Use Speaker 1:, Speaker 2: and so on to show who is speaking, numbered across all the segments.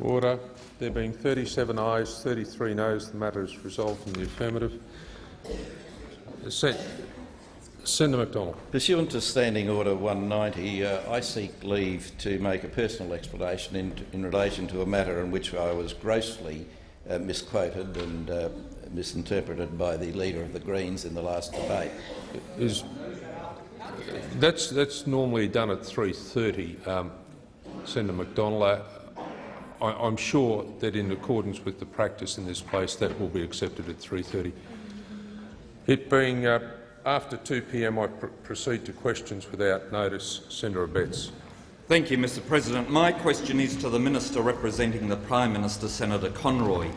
Speaker 1: Order. There being 37 ayes, 33 noes, the matter is resolved in the affirmative. Sen Senator McDonald.
Speaker 2: Pursuant to Standing Order 190, uh, I seek leave to make a personal explanation in, in, relation to a matter in which I was grossly uh, misquoted and uh, misinterpreted by the Leader of the Greens in the last debate.
Speaker 1: Is, that's, that's normally done at 3.30, um, Senator McDonald. I, am sure that in accordance with the practice in this place that will be accepted at 3.30. It being uh, after 2 p.m. I pr proceed to questions without notice. Senator Abetz.
Speaker 3: Thank you, Mr President. My question is to the Minister representing the Prime Minister, Senator Conroy.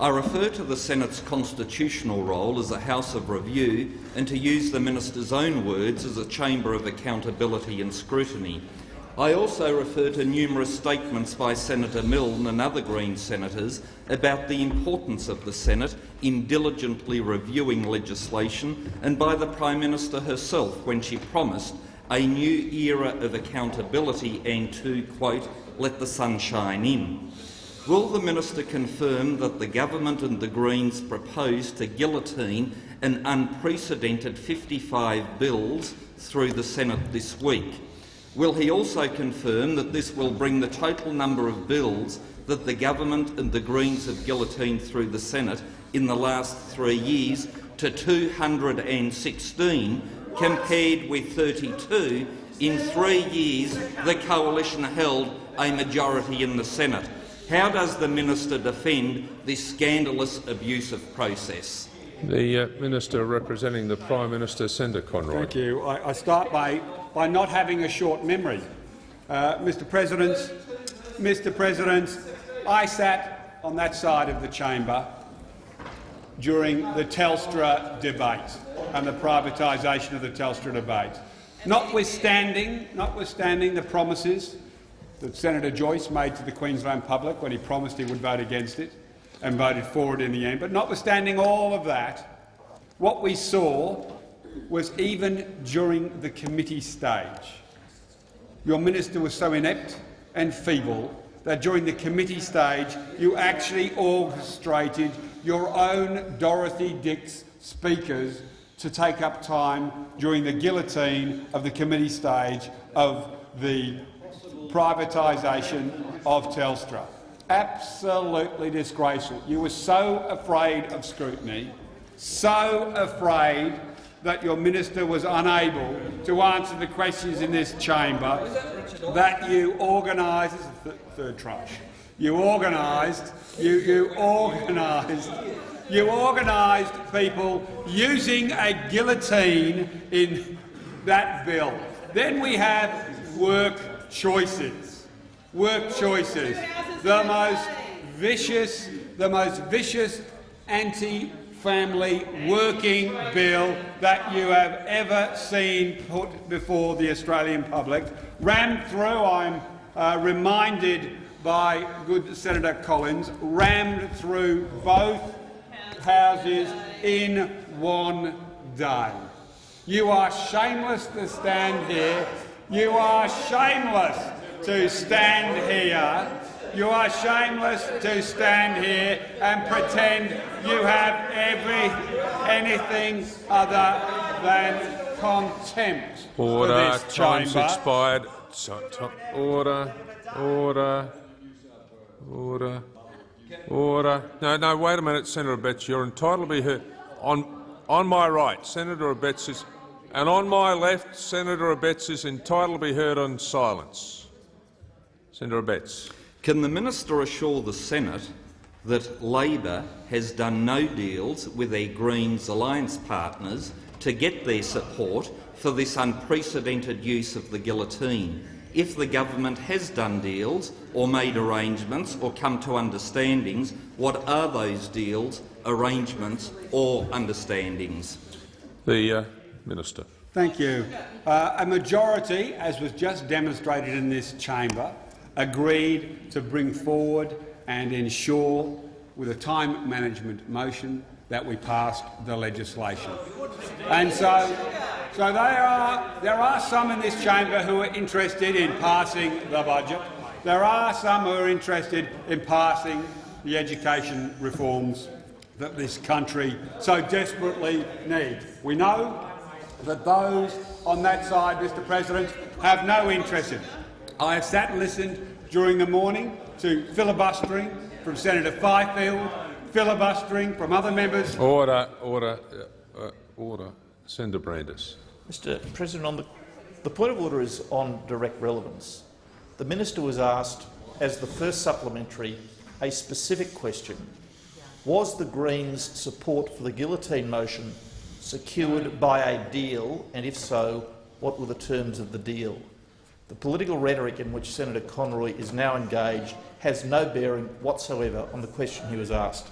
Speaker 3: I refer to the Senate's constitutional role as a House of Review and, to use the Minister's own words, as a chamber of accountability and scrutiny. I also refer to numerous statements by Senator Milne and other Green senators about the importance of the Senate in diligently reviewing legislation and by the Prime Minister herself when she promised a new era of accountability and to, quote, let the sun shine in. Will the minister confirm that the government and the Greens propose to guillotine an unprecedented 55 bills through the Senate this week? Will he also confirm that this will bring the total number of bills that the government and the Greens have guillotined through the Senate in the last three years to 216, compared with 32 in three years the coalition held a majority in the Senate? How does the minister defend this scandalous abuse of process?
Speaker 1: The uh, Minister representing the Prime Minister, Senator Conroy.
Speaker 4: Thank you. I, I start by, by not having a short memory. Uh, Mr President, Mr President, I sat on that side of the chamber during the Telstra debate and the privatisation of the Telstra debate. Notwithstanding, notwithstanding the promises that Senator Joyce made to the Queensland public when he promised he would vote against it and voted for it in the end. But notwithstanding all of that, what we saw was even during the committee stage, your minister was so inept and feeble that during the committee stage you actually orchestrated your own Dorothy Dix speakers to take up time during the guillotine of the committee stage of the privatisation of Telstra. Absolutely disgraceful. You were so afraid of scrutiny, so afraid that your minister was unable to answer the questions in this chamber that you organised th third tranche. You organised, you, you organised, you organised people using a guillotine in that bill. Then we have work choices. Work choices. The most vicious, the most vicious anti-family working bill that you have ever seen put before the Australian public. Rammed through, I'm uh, reminded by good Senator Collins, rammed through both houses in one day. You are shameless to stand here you are shameless to stand here. You are shameless to stand here and pretend you have every anything other than contempt
Speaker 1: Order.
Speaker 4: for this
Speaker 1: Time's
Speaker 4: chamber.
Speaker 1: expired. Order. Order. Order. Order. No, no. Wait a minute, Senator Abetz. You're entitled to be heard. On on my right, Senator Abetz is and on my left, Senator Abetz is entitled to be heard on silence. Senator Abetz.
Speaker 3: Can the minister assure the Senate that Labor has done no deals with their Greens alliance partners to get their support for this unprecedented use of the guillotine? If the government has done deals or made arrangements or come to understandings, what are those deals, arrangements or understandings?
Speaker 1: The uh, Minister.
Speaker 4: Thank you. Uh, a majority, as was just demonstrated in this chamber, agreed to bring forward and ensure, with a time management motion, that we passed the legislation. And so, so there are, there are some in this chamber who are interested in passing the budget. there are some who are interested in passing the education reforms that this country so desperately needs. We know that those on that side, Mr President, have no interest in. I have sat and listened during the morning to filibustering from Senator Fifield, filibustering from other members.
Speaker 1: Order, order, uh, uh, order. Senator Brandis.
Speaker 5: Mr President, on the, the point of order is on direct relevance. The minister was asked, as the first supplementary, a specific question. Was the Greens' support for the guillotine motion secured by a deal, and if so, what were the terms of the deal? The political rhetoric in which Senator Conroy is now engaged has no bearing whatsoever on the question he was asked.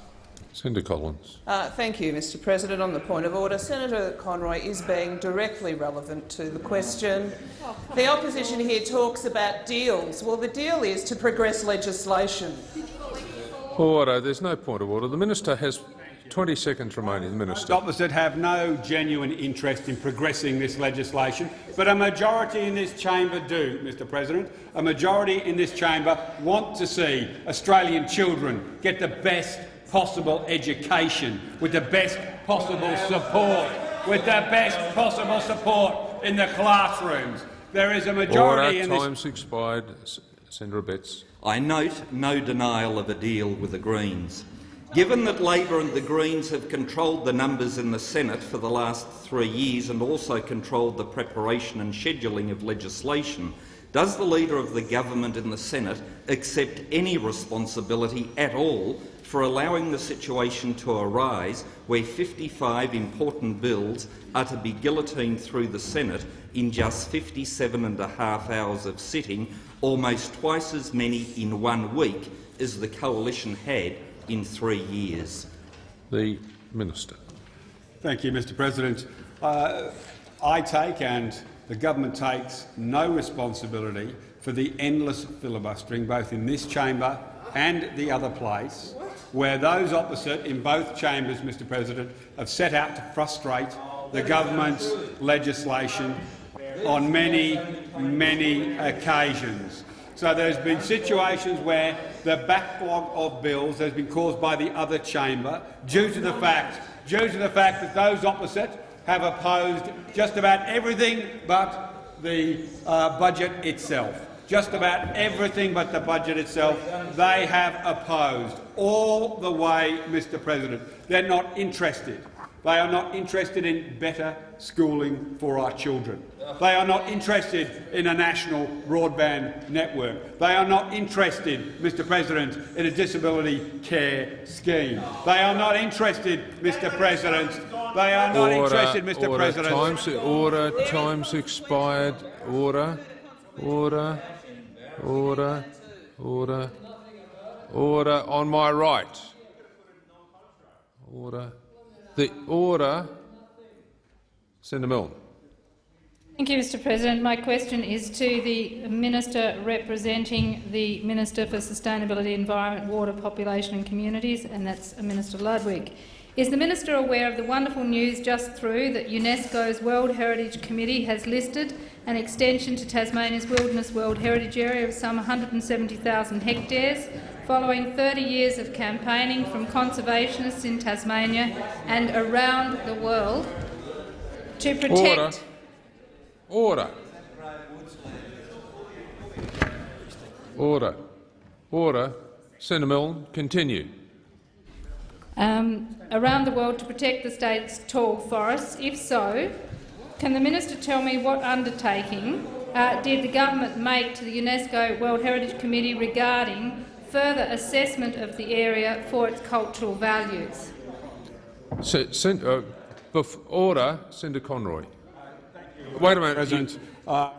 Speaker 1: Senator Collins.
Speaker 6: Uh, thank you, Mr President. On the point of order, Senator Conroy is being directly relevant to the question. The opposition here talks about deals. Well, the deal is to progress legislation.
Speaker 1: Order. There's no point of order. The minister has 20 seconds remaining. The minister.
Speaker 4: opposite have no genuine interest in progressing this legislation, but a majority in this chamber do, Mr President. A majority in this chamber want to see Australian children get the best possible education, with the best possible support, with the best possible support in the classrooms. There is a majority
Speaker 1: Order.
Speaker 4: in this
Speaker 1: Time's expired. Senator Abetz.
Speaker 3: I note no denial of a deal with the Greens. Given that Labor and the Greens have controlled the numbers in the Senate for the last three years and also controlled the preparation and scheduling of legislation, does the Leader of the Government in the Senate accept any responsibility at all for allowing the situation to arise where 55 important bills are to be guillotined through the Senate in just 57 and a half hours of sitting, almost twice as many in one week as the coalition had in three years?
Speaker 1: The minister.
Speaker 4: Thank you, Mr President. Uh, I take and the government takes no responsibility for the endless filibustering, both in this chamber and the other place, where those opposite in both chambers, Mr President, have set out to frustrate the government's legislation on many, many occasions. So there's been situations where the backlog of bills has been caused by the other chamber due to the fact, due to the fact that those opposite have opposed just about everything but the uh, budget itself. Just about everything but the budget itself they have opposed all the way, Mr President. They're not interested. They are not interested in better schooling for our children. They are not interested in a national broadband network. They are not interested, Mr President, in a disability care scheme. They are not interested, Mr President. They are not
Speaker 1: order,
Speaker 4: interested, Mr
Speaker 1: order.
Speaker 4: President.
Speaker 1: Time's, order. Time's expired. Order. Order. Order. Order. Order on my right. Order. The order. Senator Milne.
Speaker 7: Thank you, Mr President. My question is to the Minister representing the Minister for Sustainability, Environment, Water, Population and Communities, and that's Minister Ludwig. Is the Minister aware of the wonderful news just through that UNESCO's World Heritage Committee has listed an extension to Tasmania's Wilderness World Heritage Area of some 170,000 hectares, following 30 years of campaigning from conservationists in Tasmania and around the world to protect—
Speaker 1: Order. Order. Order. Order. Senator Milne, continue.
Speaker 7: um, around the world to protect the state's tall forests? If so, can the minister tell me what undertaking uh, did the government make to the UNESCO World Heritage Committee regarding further assessment of the area for its cultural values?
Speaker 1: Se sen uh, order. Senator Conroy. Wait a minute.
Speaker 4: President. Uh,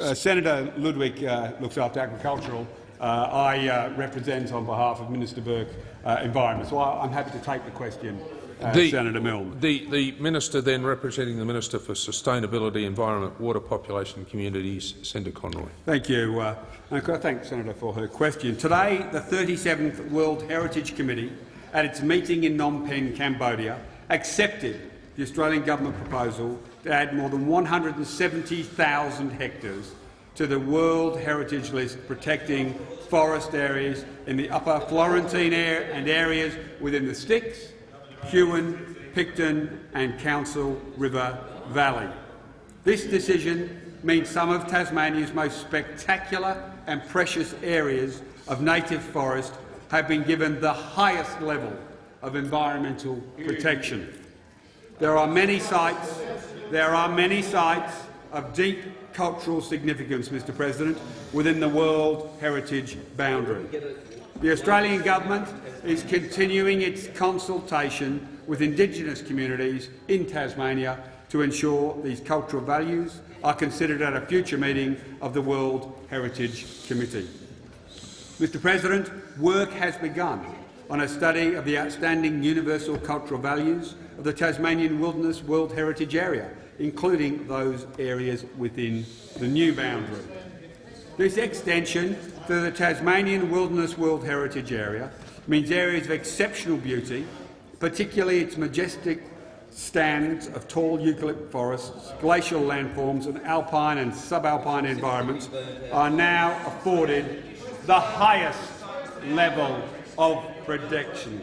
Speaker 4: uh, Senator Ludwig uh, looks after agricultural. Uh, I uh, represent on behalf of Minister Burke uh, Environment. So I, I'm happy to take the question, uh,
Speaker 1: The-
Speaker 4: Senator Milne.
Speaker 1: The, the minister then representing the Minister for Sustainability, Environment, Water, Population and Communities, Senator Conroy.
Speaker 4: Thank you. Uh, and I thank Senator for her question. Today, the 37th World Heritage Committee, at its meeting in Phnom Penh, Cambodia, accepted the Australian government proposal to add more than 170,000 hectares to the World Heritage List protecting forest areas in the upper Florentine air and areas within the Styx, Huon, Picton and Counsel River Valley. This decision means some of Tasmania's most spectacular and precious areas of native forest have been given the highest level of environmental protection. There are many sites, there are many sites of deep cultural significance, Mr President, within the World Heritage boundary. The Australian Government is continuing its consultation with Indigenous communities in Tasmania to ensure these cultural values are considered at a future meeting of the World Heritage Committee. Mr President, work has begun on a study of the outstanding universal cultural values of the Tasmanian Wilderness World Heritage Area, including those areas within the new boundary. This extension to the Tasmanian Wilderness World Heritage Area means areas of exceptional beauty, particularly its majestic stands of tall eucalypt forests, glacial landforms and alpine and subalpine environments are now afforded the highest level of protection.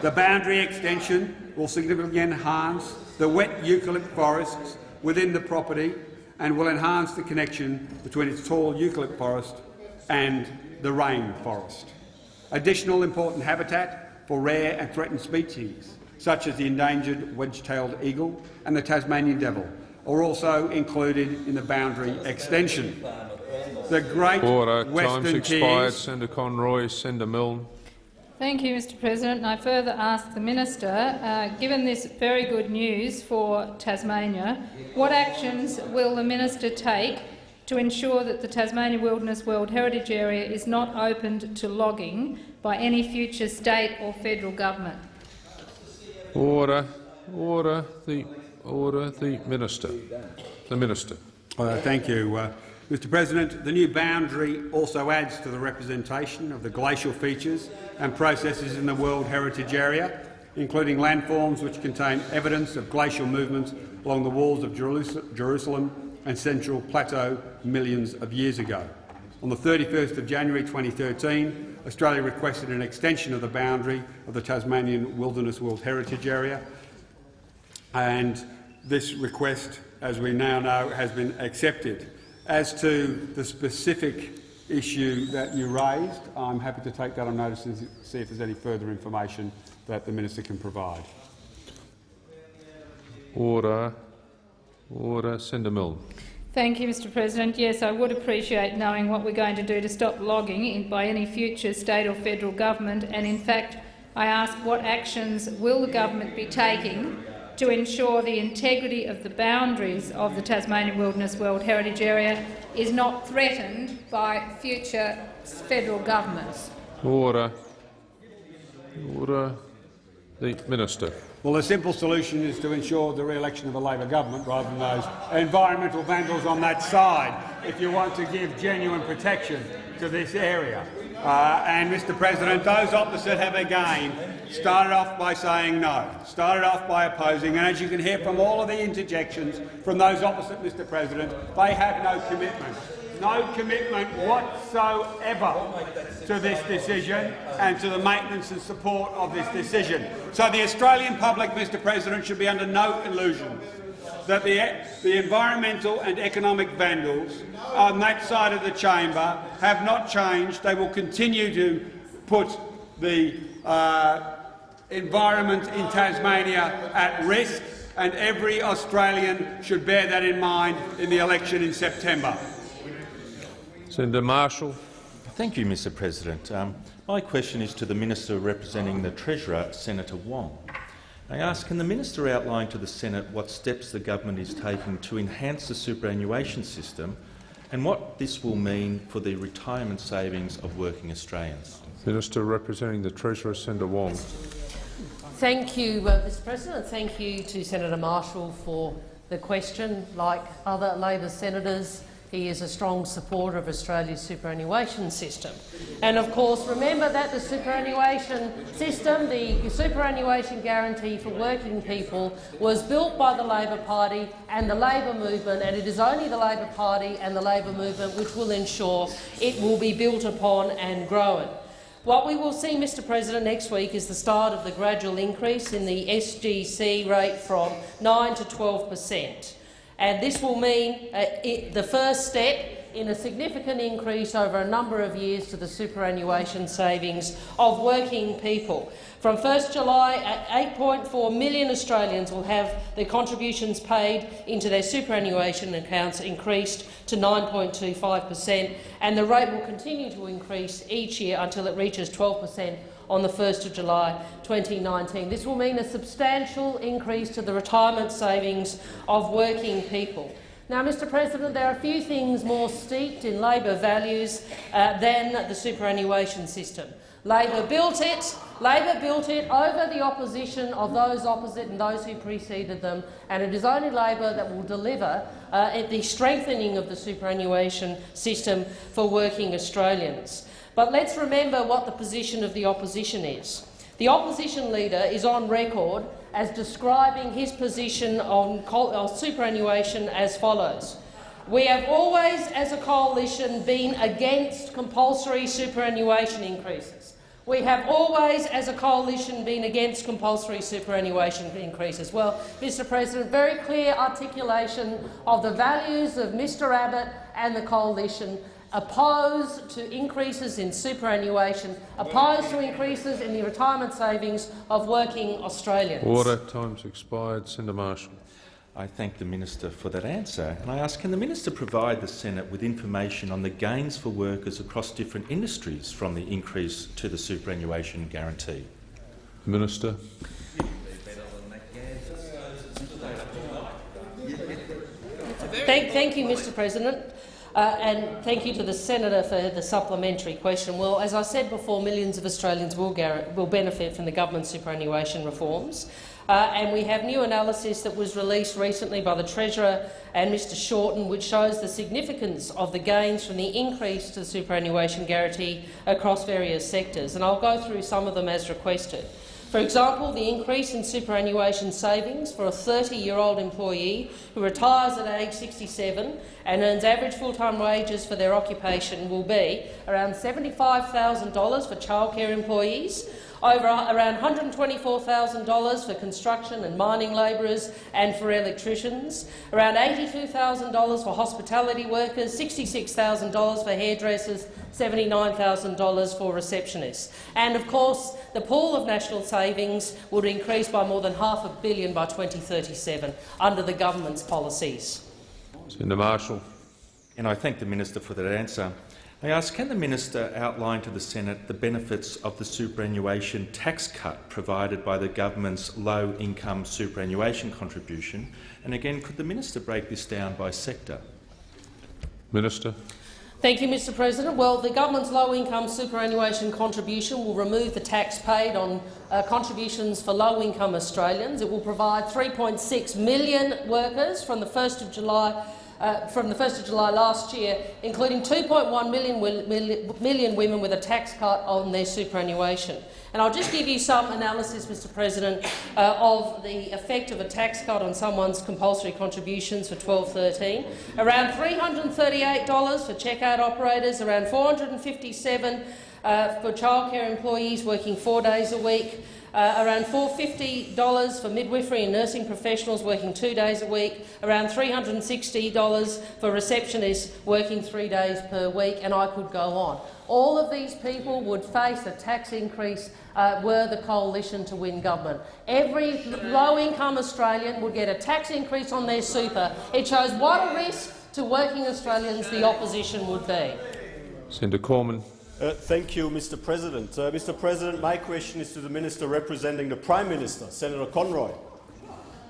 Speaker 4: The boundary extension will significantly enhance the wet eucalypt forests within the property and will enhance the connection between its tall eucalypt forest and the rainforest. Additional important habitat for rare and threatened species, such as the endangered wedge-tailed eagle and the Tasmanian devil, are also included in the boundary extension. The Great
Speaker 1: Order.
Speaker 4: Western
Speaker 1: Time's expired. Senator Conroy. Senator Milne.
Speaker 7: Thank you, Mr President. And I further ask the Minister, uh, given this very good news for Tasmania, what actions will the Minister take to ensure that the Tasmania Wilderness World Heritage Area is not opened to logging by any future state or federal government?
Speaker 1: Order. Order. The order. The minister. The minister.
Speaker 4: Uh, thank you, uh, Mr President. The new boundary also adds to the representation of the glacial features and processes in the World Heritage Area, including landforms which contain evidence of glacial movements along the walls of Jerusalem and Central Plateau millions of years ago. On the 31st of January 2013, Australia requested an extension of the boundary of the Tasmanian Wilderness World Heritage Area, and this request, as we now know, has been accepted. As to the specific issue that you raised, I'm happy to take that on notice and see if there's any further information that the minister can provide.
Speaker 1: Order. Order. Senator Milne.
Speaker 7: Thank you, Mr President. Yes, I would appreciate knowing what we're going to do to stop logging by any future state or federal government, and in fact I ask what actions will the government be taking to ensure the integrity of the boundaries of the Tasmanian Wilderness World Heritage Area is not threatened by future federal governments.
Speaker 1: Order. Order. The minister.
Speaker 4: Well, the simple solution is to ensure the re-election of a Labor government rather than those environmental vandals on that side if you want to give genuine protection to this area. Uh, and, Mr President, those opposite have again started off by saying no, started off by opposing, and as you can hear from all of the interjections from those opposite, Mr President, they have no commitment no commitment whatsoever to this decision and to the maintenance and support of this decision. So the Australian public, Mr President, should be under no illusions that the, the environmental and economic vandals on that side of the chamber have not changed. They will continue to put the uh, environment in Tasmania at risk, and every Australian should bear that in mind in the election in September.
Speaker 1: Senator Marshall.
Speaker 8: Thank you, Mr President. Um, my question is to the Minister representing the Treasurer, Senator Wong. I ask, can the Minister outline to the Senate what steps the government is taking to enhance the superannuation system and what this will mean for the retirement savings of working Australians?
Speaker 1: Minister representing the Treasurer, Senator Wong.
Speaker 9: Thank you, uh, Mr President. Thank you to Senator Marshall for the question. Like other Labor senators, he is a strong supporter of Australia's superannuation system. And of course, remember that the superannuation system, the superannuation guarantee for working people, was built by the Labor Party and the Labor movement, and it is only the Labor Party and the Labor movement which will ensure it will be built upon and grown. What we will see, Mr President, next week is the start of the gradual increase in the SGC rate from 9 to 12 per cent. And this will mean uh, it, the first step in a significant increase over a number of years to the superannuation savings of working people. From 1 July, 8.4 million Australians will have their contributions paid into their superannuation accounts increased to 9.25 per cent, and the rate will continue to increase each year until it reaches 12 per cent on the 1st of July 2019. This will mean a substantial increase to the retirement savings of working people. Now, Mr President, there are few things more steeped in Labor values uh, than the superannuation system. Labor built it. Labor built it over the opposition of those opposite and those who preceded them, and it is only Labor that will deliver uh, the strengthening of the superannuation system for working Australians. But let's remember what the position of the opposition is. The opposition leader is on record as describing his position on superannuation as follows. We have always, as a coalition, been against compulsory superannuation increases. We have always, as a coalition, been against compulsory superannuation increases. Well, Mr President, very clear articulation of the values of Mr Abbott and the coalition opposed to increases in superannuation, opposed to increases in the retirement savings of working Australians.
Speaker 1: Order. Time's expired. Senator Marshall.
Speaker 8: I thank the minister for that answer, and I ask, can the minister provide the Senate with information on the gains for workers across different industries from the increase to the superannuation guarantee?
Speaker 1: Minister.
Speaker 9: Thank, thank you, Mr President. Uh, and thank you to the senator for the supplementary question. Well, as I said before, millions of Australians will, will benefit from the government superannuation reforms. Uh, and we have new analysis that was released recently by the Treasurer and Mr Shorten, which shows the significance of the gains from the increase to the superannuation guarantee across various sectors. And I'll go through some of them as requested. For example, the increase in superannuation savings for a 30-year-old employee who retires at age 67 and earns average full-time wages for their occupation will be around $75,000 for childcare employees, over around $124,000 for construction and mining labourers and for electricians, around $82,000 for hospitality workers, $66,000 for hairdressers, $79,000 for receptionists. And of course, the pool of national savings would increase by more than half a billion by 2037 under the government's policies.
Speaker 1: Senator Marshall.
Speaker 8: And I thank the minister for that answer. I ask, can the minister outline to the Senate the benefits of the superannuation tax cut provided by the government's low-income superannuation contribution? And again, could the minister break this down by sector?
Speaker 1: Minister.
Speaker 9: Thank you, Mr President. Well, the government's low-income superannuation contribution will remove the tax paid on uh, contributions for low-income Australians. It will provide 3.6 million workers from the 1st of July uh, from the 1st of July last year, including 2.1 million, million women with a tax cut on their superannuation. And I'll just give you some analysis, Mr President, uh, of the effect of a tax cut on someone's compulsory contributions for 12-13. Around $338 for checkout operators, around 457 uh, for childcare employees working four days a week, uh, around $450 for midwifery and nursing professionals working two days a week, around $360 for receptionists working three days per week, and I could go on. All of these people would face a tax increase uh, were the coalition to win government. Every low-income Australian would get a tax increase on their super. It shows what a risk to working Australians the opposition would be.
Speaker 1: Senator Cormann.
Speaker 10: Uh, thank you, Mr. President. Uh, Mr. President, my question is to the Minister representing the Prime Minister, Senator Conroy.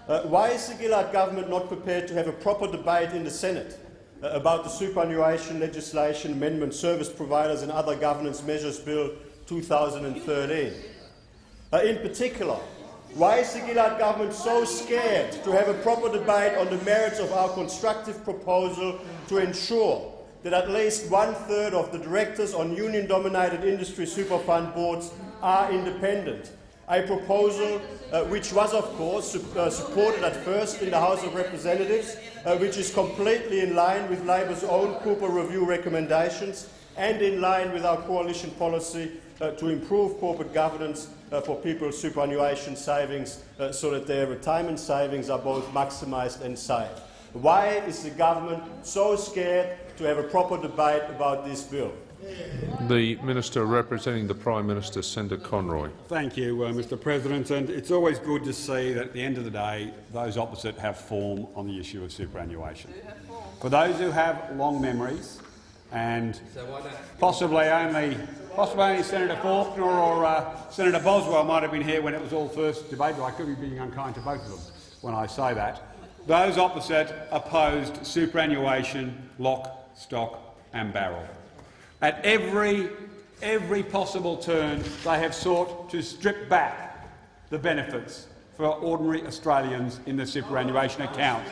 Speaker 10: Uh, why is the Gillard government not prepared to have a proper debate in the Senate uh, about the superannuation legislation amendment service providers and other governance measures bill 2013? Uh, in particular, Why is the Gillard government so scared to have a proper debate on the merits of our constructive proposal to ensure that at least one-third of the directors on union-dominated industry superfund boards are independent? A proposal uh, which was, of course, su uh, supported at first in the House of Representatives, uh, which is completely in line with Labor's own Cooper Review recommendations and in line with our coalition policy uh, to improve corporate governance uh, for people's superannuation savings uh, so that their retirement savings are both maximised and safe. Why is the government so scared to have a proper debate about this bill?
Speaker 1: The Minister representing the Prime Minister, Senator Conroy.
Speaker 4: Thank you, uh, Mr President. And it's always good to see that at the end of the day, those opposite have form on the issue of superannuation. For those who have long memories, and possibly only, possibly only Senator Faulkner or uh, Senator Boswell might have been here when it was all first debated. I could be being unkind to both of them when I say that. Those opposite opposed superannuation, lock, stock and barrel. At every, every possible turn, they have sought to strip back the benefits for ordinary Australians in the superannuation account.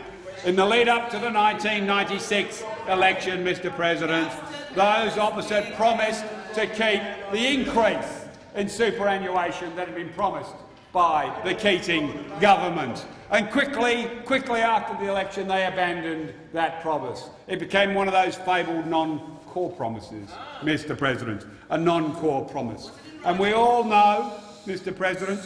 Speaker 4: In the lead-up to the 1996 election, Mr President, those opposite promised to keep the increase in superannuation that had been promised by the Keating government. And quickly, quickly after the election, they abandoned that promise. It became one of those fabled non-core promises, Mr President, a non-core promise. And we all know, Mr President,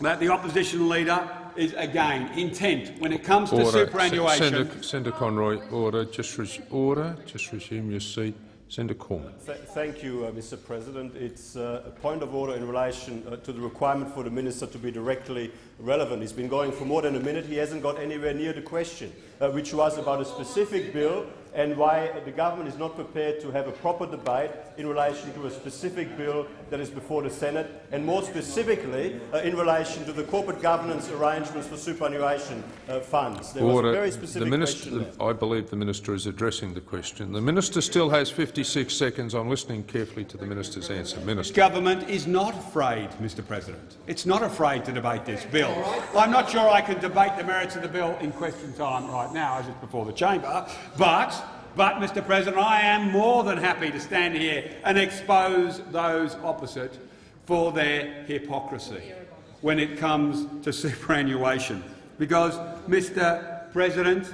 Speaker 4: that the opposition leader is again intent when it comes to
Speaker 1: Order.
Speaker 4: superannuation.
Speaker 1: Senator, Senator Conroy, order. Just order. Just resume your seat. Senator Cormann.
Speaker 10: Th thank you, uh, Mr President. It's uh, a point of order in relation uh, to the requirement for the minister to be directly relevant. He's been going for more than a minute. He hasn't got anywhere near the question, uh, which was about a specific bill and why the government is not prepared to have a proper debate in relation to a specific bill that is before the Senate, and more specifically uh, in relation to the corporate governance arrangements for superannuation uh, funds. There
Speaker 1: Order.
Speaker 10: was a very specific
Speaker 1: the minister,
Speaker 10: question there.
Speaker 1: I believe the minister is addressing the question. The minister still has 56 seconds. I'm listening carefully to the minister's answer. Minister.
Speaker 4: government is not afraid, Mr President. It's not afraid to debate this bill. I'm not sure I can debate the merits of the bill in question time right now, as it's before the chamber, but but, Mr President, I am more than happy to stand here and expose those opposite for their hypocrisy when it comes to superannuation. Because, Mr President,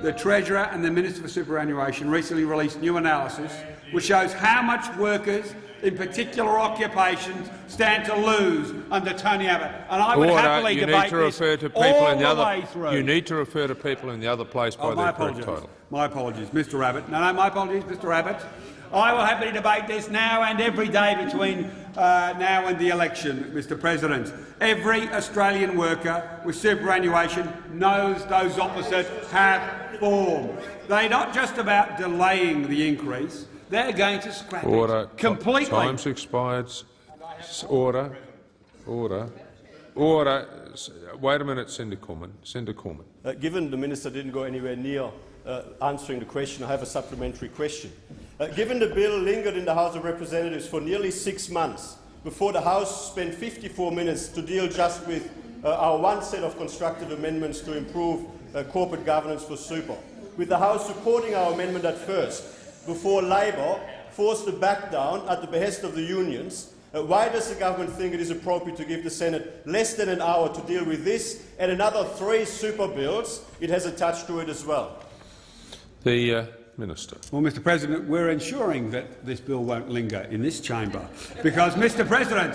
Speaker 4: the Treasurer and the Minister for Superannuation recently released new analysis which shows how much workers in particular occupations stand to lose under Tony Abbott. And I would
Speaker 1: Order.
Speaker 4: happily
Speaker 1: you
Speaker 4: debate
Speaker 1: need to refer
Speaker 4: this
Speaker 1: to people
Speaker 4: all
Speaker 1: in the,
Speaker 4: the
Speaker 1: other.
Speaker 4: way through.
Speaker 1: You need to refer to people in the other place by
Speaker 4: Oh, my
Speaker 1: their correct title.
Speaker 4: My apologies, Mr Abbott. No, no, my apologies, Mr Abbott. I will happily debate this now and every day between uh, now and the election, Mr President. Every Australian worker with superannuation knows those opposite have form. They're not just about delaying the increase, they're going to scrap
Speaker 1: Order.
Speaker 4: it completely.
Speaker 1: Time's expired. Order. Order. Order. S- Wait a minute, Senator Cormann. Senator Cormann.
Speaker 10: Uh, given the minister didn't go anywhere near uh, answering the question, I have a supplementary question. Uh, given the bill lingered in the House of Representatives for nearly six months before the House spent 54 minutes to deal just with uh, our one set of constructive amendments to improve uh, corporate governance for super, with the House supporting our amendment at first, before Labor forced to back down at the behest of the unions, uh, why does the government think it is appropriate to give the Senate less than an hour to deal with this and another three super bills it has attached to it as well?
Speaker 1: The uh, Minister.
Speaker 4: Well, Mr President, we're ensuring that this bill won't linger in this chamber because, Mr President,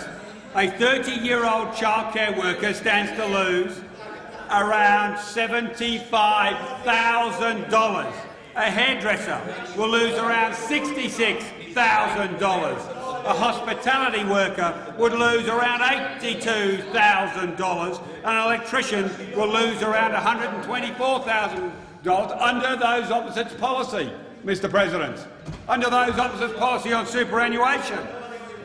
Speaker 4: a 30-year-old childcare worker stands to lose around $75,000. A hairdresser will lose around $66,000. A hospitality worker would lose around $82,000. An electrician will lose around $124,000 under those opposites' policy, Mr President, under those opposites' policy on superannuation.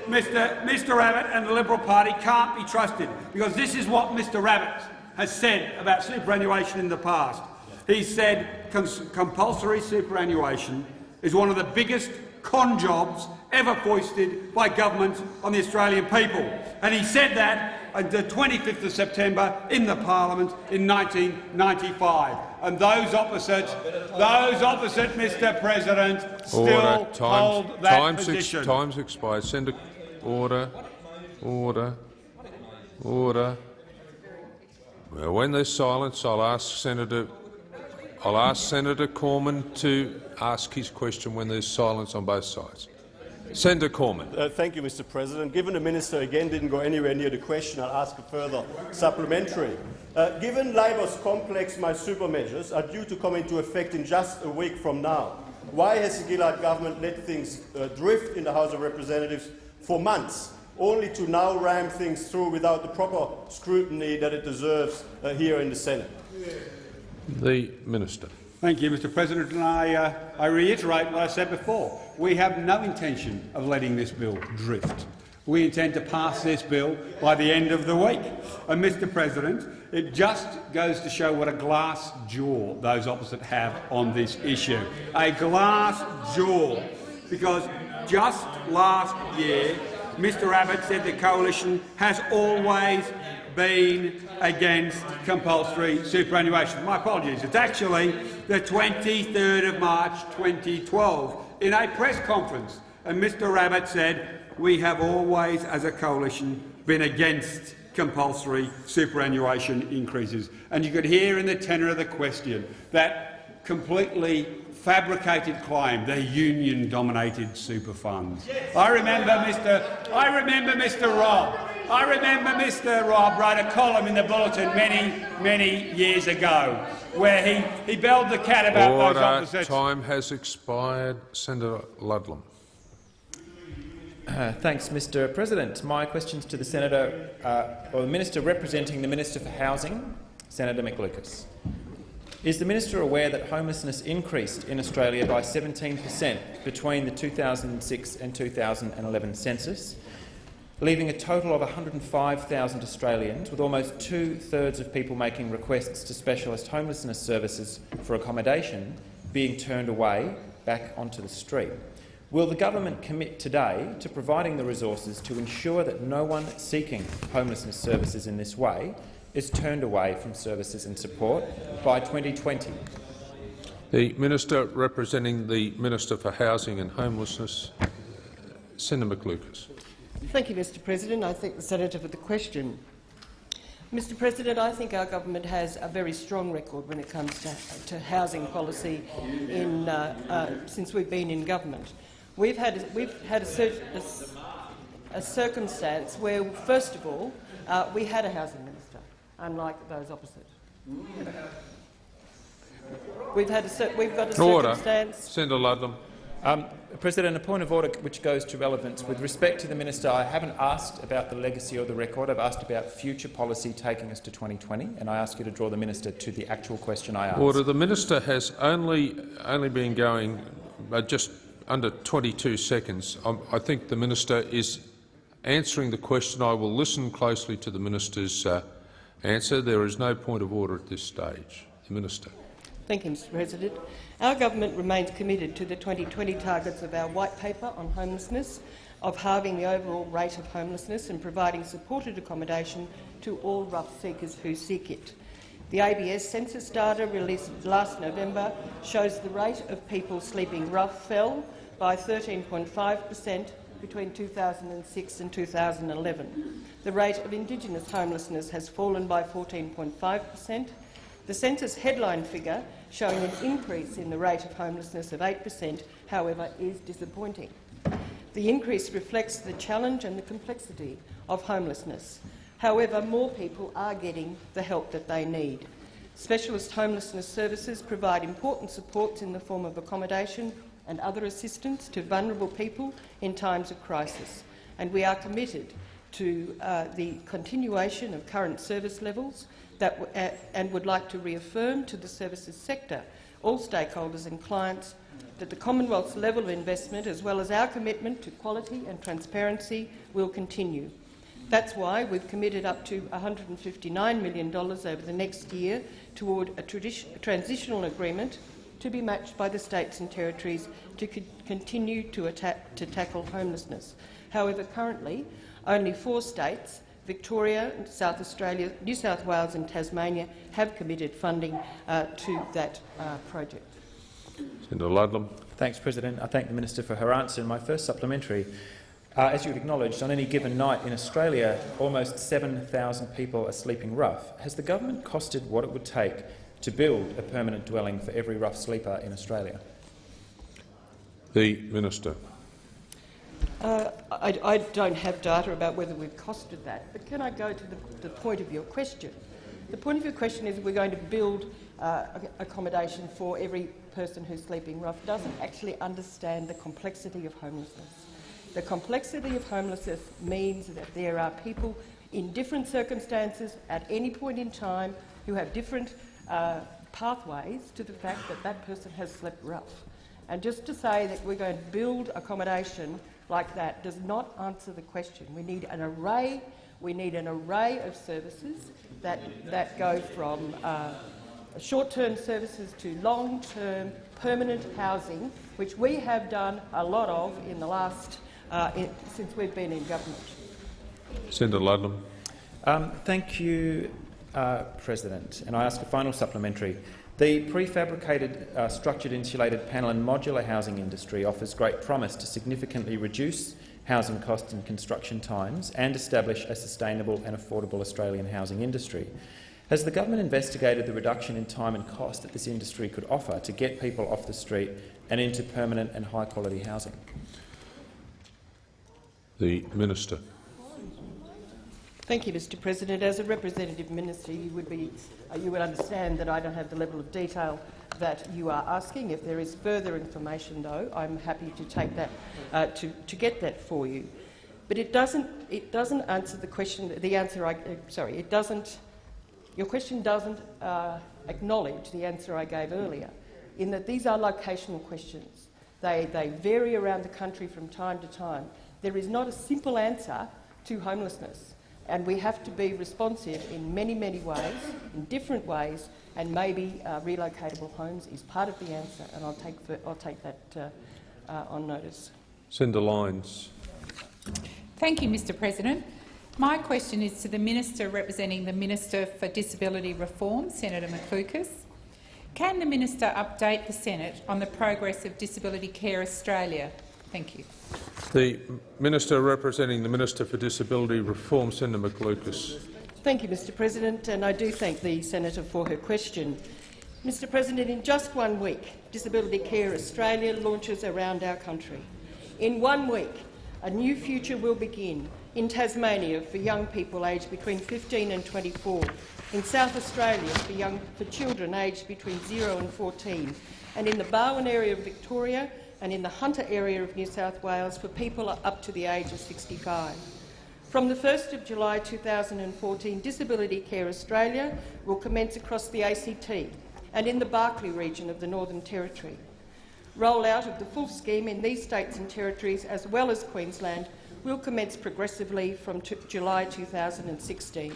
Speaker 4: Mr, Mr Abbott and the Liberal Party can't be trusted because this is what Mr Abbott has said about superannuation in the past. He said compulsory superannuation is one of the biggest con jobs ever foisted by government on the Australian people. And he said that on the 25th of September in the Parliament in 1995. And those opposite, those opposite, Mr President, still
Speaker 1: Order. Time's,
Speaker 4: hold that
Speaker 1: time's, ex-
Speaker 4: position.
Speaker 1: time's expired. Senator, order, order, order. Well, when there's silence, I'll ask Senator. I'll ask Senator Cormann to ask his question when there's silence on both sides. Senator Cormann.
Speaker 10: Uh, thank you, Mr. President. Given the minister again didn't go anywhere near the question, I'll ask a further supplementary. Uh, given Labor's complex My Super measures are due to come into effect in just a week from now, why has the Gillard government let things uh, drift in the House of Representatives for months, only to now ram things through without the proper scrutiny that it deserves uh, here in the Senate?
Speaker 1: The Minister.
Speaker 4: Thank you, Mr President. And I, uh, I reiterate what I said before. We have no intention of letting this bill drift. We intend to pass this bill by the end of the week. And, Mr President, it just goes to show what a glass jaw those opposite have on this issue. A glass jaw. Because just last year, Mr Abbott said the coalition has always been against compulsory superannuation. My apologies. It's actually the 23rd of March 2012 in a press conference. And Mr Abbott said, we have always, as a coalition, been against compulsory superannuation increases. And you could hear in the tenor of the question that completely fabricated claim, the union-dominated super funds. I remember Mr. I remember Mr. Robb. I remember Mr. Robb wrote a column in the Bulletin many, many years ago where he, he belled the cat about those
Speaker 1: Order.
Speaker 4: opposites.
Speaker 1: Time has expired. Senator Ludlam.
Speaker 11: Uh, thanks, Mr President. My questions to the Senator, uh, or the Minister representing the Minister for Housing, Senator McLucas. Is the Minister aware that homelessness increased in Australia by 17 per cent between the 2006 and 2011 census, leaving a total of 105,000 Australians, with almost two-thirds of people making requests to specialist homelessness services for accommodation being turned away back onto the street? Will the government commit today to providing the resources to ensure that no one seeking homelessness services in this way is turned away from services and support by 2020?
Speaker 1: The Minister representing the Minister for Housing and Homelessness, Senator McLucas.
Speaker 12: Thank you, Mr President. I thank the senator for the question. Mr President, I think our government has a very strong record when it comes to, to housing policy in, uh, uh, since we've been in government. We've had, we've had a, a, a circumstance where, first of all, uh, we had a housing minister, unlike those opposite. We've, had a, we've got a
Speaker 1: Order.
Speaker 12: circumstance
Speaker 1: Senator Ludlam.
Speaker 11: Um, President, a point of order which goes to relevance. With respect to the minister, I haven't asked about the legacy or the record. I've asked about future policy taking us to 2020, and I ask you to draw the minister to the actual question I asked.
Speaker 1: Order. The minister has only only been going uh, just under 22 seconds. Um, I think the minister is answering the question. I will listen closely to the minister's uh, answer. There is no point of order at this stage. The minister.
Speaker 12: Thank you, Mr President. Our government remains committed to the 2020 targets of our White Paper on homelessness, of halving the overall rate of homelessness and providing supported accommodation to all rough seekers who seek it. The ABS census data released last November shows the rate of people sleeping rough fell by 13.5 per cent between 2006 and 2011. The rate of Indigenous homelessness has fallen by 14.5 per cent. The census headline figure showing an increase in the rate of homelessness of 8 per cent, however, is disappointing. The increase reflects the challenge and the complexity of homelessness. However, more people are getting the help that they need. Specialist homelessness services provide important supports in the form of accommodation and other assistance to vulnerable people in times of crisis, and we are committed to uh, the continuation of current service levels that uh, and would like to reaffirm to the services sector, all stakeholders and clients, that the Commonwealth's level of investment, as well as our commitment to quality and transparency, will continue. That's why we've committed up to $159 million over the next year toward a, a transitional agreement to be matched by the states and territories to co continue to, to tackle homelessness. However, currently, only four states Victoria, South Australia, New South Wales and Tasmania have committed funding uh, to that uh, project.
Speaker 1: Senator Ludlam.
Speaker 11: Thanks, President. I thank the minister for her answer. In my first supplementary, uh, as you have acknowledged, on any given night in Australia, almost 7,000 people are sleeping rough. Has the government costed what it would take to build a permanent dwelling for every rough sleeper in Australia?
Speaker 1: The Minister.
Speaker 12: Uh, I, I don't have data about whether we've costed that, but can I go to the, the point of your question? The point of your question is we're going to build uh, accommodation for every person who's sleeping rough doesn't actually understand the complexity of homelessness. The complexity of homelessness means that there are people in different circumstances at any point in time who have different uh, pathways to the fact that that person has slept rough. And just to say that we're going to build accommodation like that does not answer the question. We need an array, we need an array of services that, that go from uh, short-term services to long-term permanent housing, which we have done a lot of in the last uh, in, since we've been in government.
Speaker 1: Senator Ludlam.
Speaker 11: Um, thank you, uh, President. And I ask a final supplementary. The prefabricated, uh, structured, insulated panel and modular housing industry offers great promise to significantly reduce housing costs and construction times and establish a sustainable and affordable Australian housing industry. Has the government investigated the reduction in time and cost that this industry could offer to get people off the street and into permanent and high-quality housing?
Speaker 1: The Minister.
Speaker 12: Thank you, Mr President. As a representative minister, you would, be, uh, you would understand that I don't have the level of detail that you are asking. If there is further information, though, I'm happy to take that uh, to, to get that for you. But it doesn't, it doesn't answer the question. The answer, I, uh, sorry, it doesn't. Your question doesn't uh, acknowledge the answer I gave earlier, in that these are locational questions. They, they vary around the country from time to time. There is not a simple answer to homelessness, and we have to be responsive in many, many ways, in different ways, and maybe uh, relocatable homes is part of the answer, and I'll take, I'll take that uh, uh, on notice.
Speaker 1: Senator Lines.
Speaker 13: Thank you, Mr President. My question is to the Minister representing the Minister for Disability Reform, Senator McLucas. Can the Minister update the Senate on the progress of Disability Care Australia? Thank you.
Speaker 1: The Minister representing the Minister for Disability Reform, Senator McLucas.
Speaker 12: Thank you, Mr President, and I do thank the senator for her question. Mr President, in just one week, Disability Care Australia launches around our country. In one week, a new future will begin in Tasmania for young people aged between 15 and 24, in South Australia for, young, for children aged between 0 and 14, and in the Barwon area of Victoria and in the Hunter area of New South Wales for people up to the age of 65. From the 1st of July 2014, Disability Care Australia will commence across the ACT and in the Barkly region of the Northern Territory. Rollout of the full scheme in these states and territories, as well as Queensland, will commence progressively from July 2016.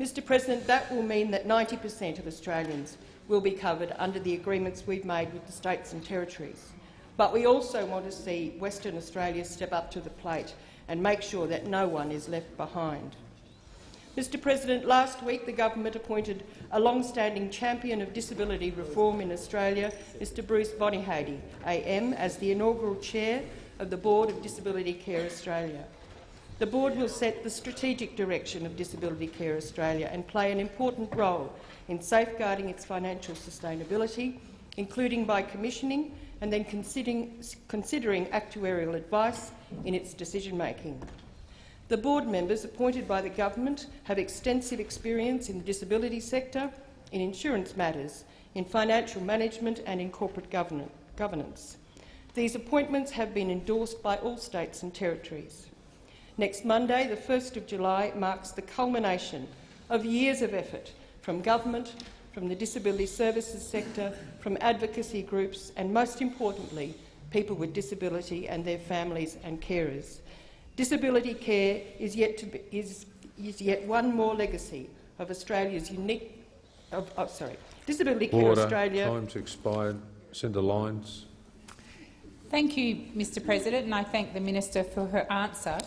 Speaker 12: Mr President, that will mean that 90 per cent of Australians will be covered under the agreements we've made with the states and territories. But we also want to see Western Australia step up to the plate and make sure that no one is left behind. Mr President, last week the government appointed a long-standing champion of disability reform in Australia, Mr Bruce Bonyhady, AM, as the inaugural chair of the Board of Disability Care Australia. The board will set the strategic direction of Disability Care Australia and play an important role in safeguarding its financial sustainability, including by commissioning and then considering, considering actuarial advice in its decision-making. The board members appointed by the government have extensive experience in the disability sector, in insurance matters, in financial management and in corporate governance. These appointments have been endorsed by all states and territories. Next Monday, the 1st of July, marks the culmination of years of effort from government, from the disability services sector, from advocacy groups and, most importantly, people with disability and their families and carers. Disability care is yet, to be, is, is yet one more legacy of Australia's unique... Of, oh, sorry. Disability Care
Speaker 1: Order.
Speaker 12: Australia...
Speaker 1: Time's expired. Senator Lines.
Speaker 13: Thank you, Mr President, and I thank the Minister for her answer.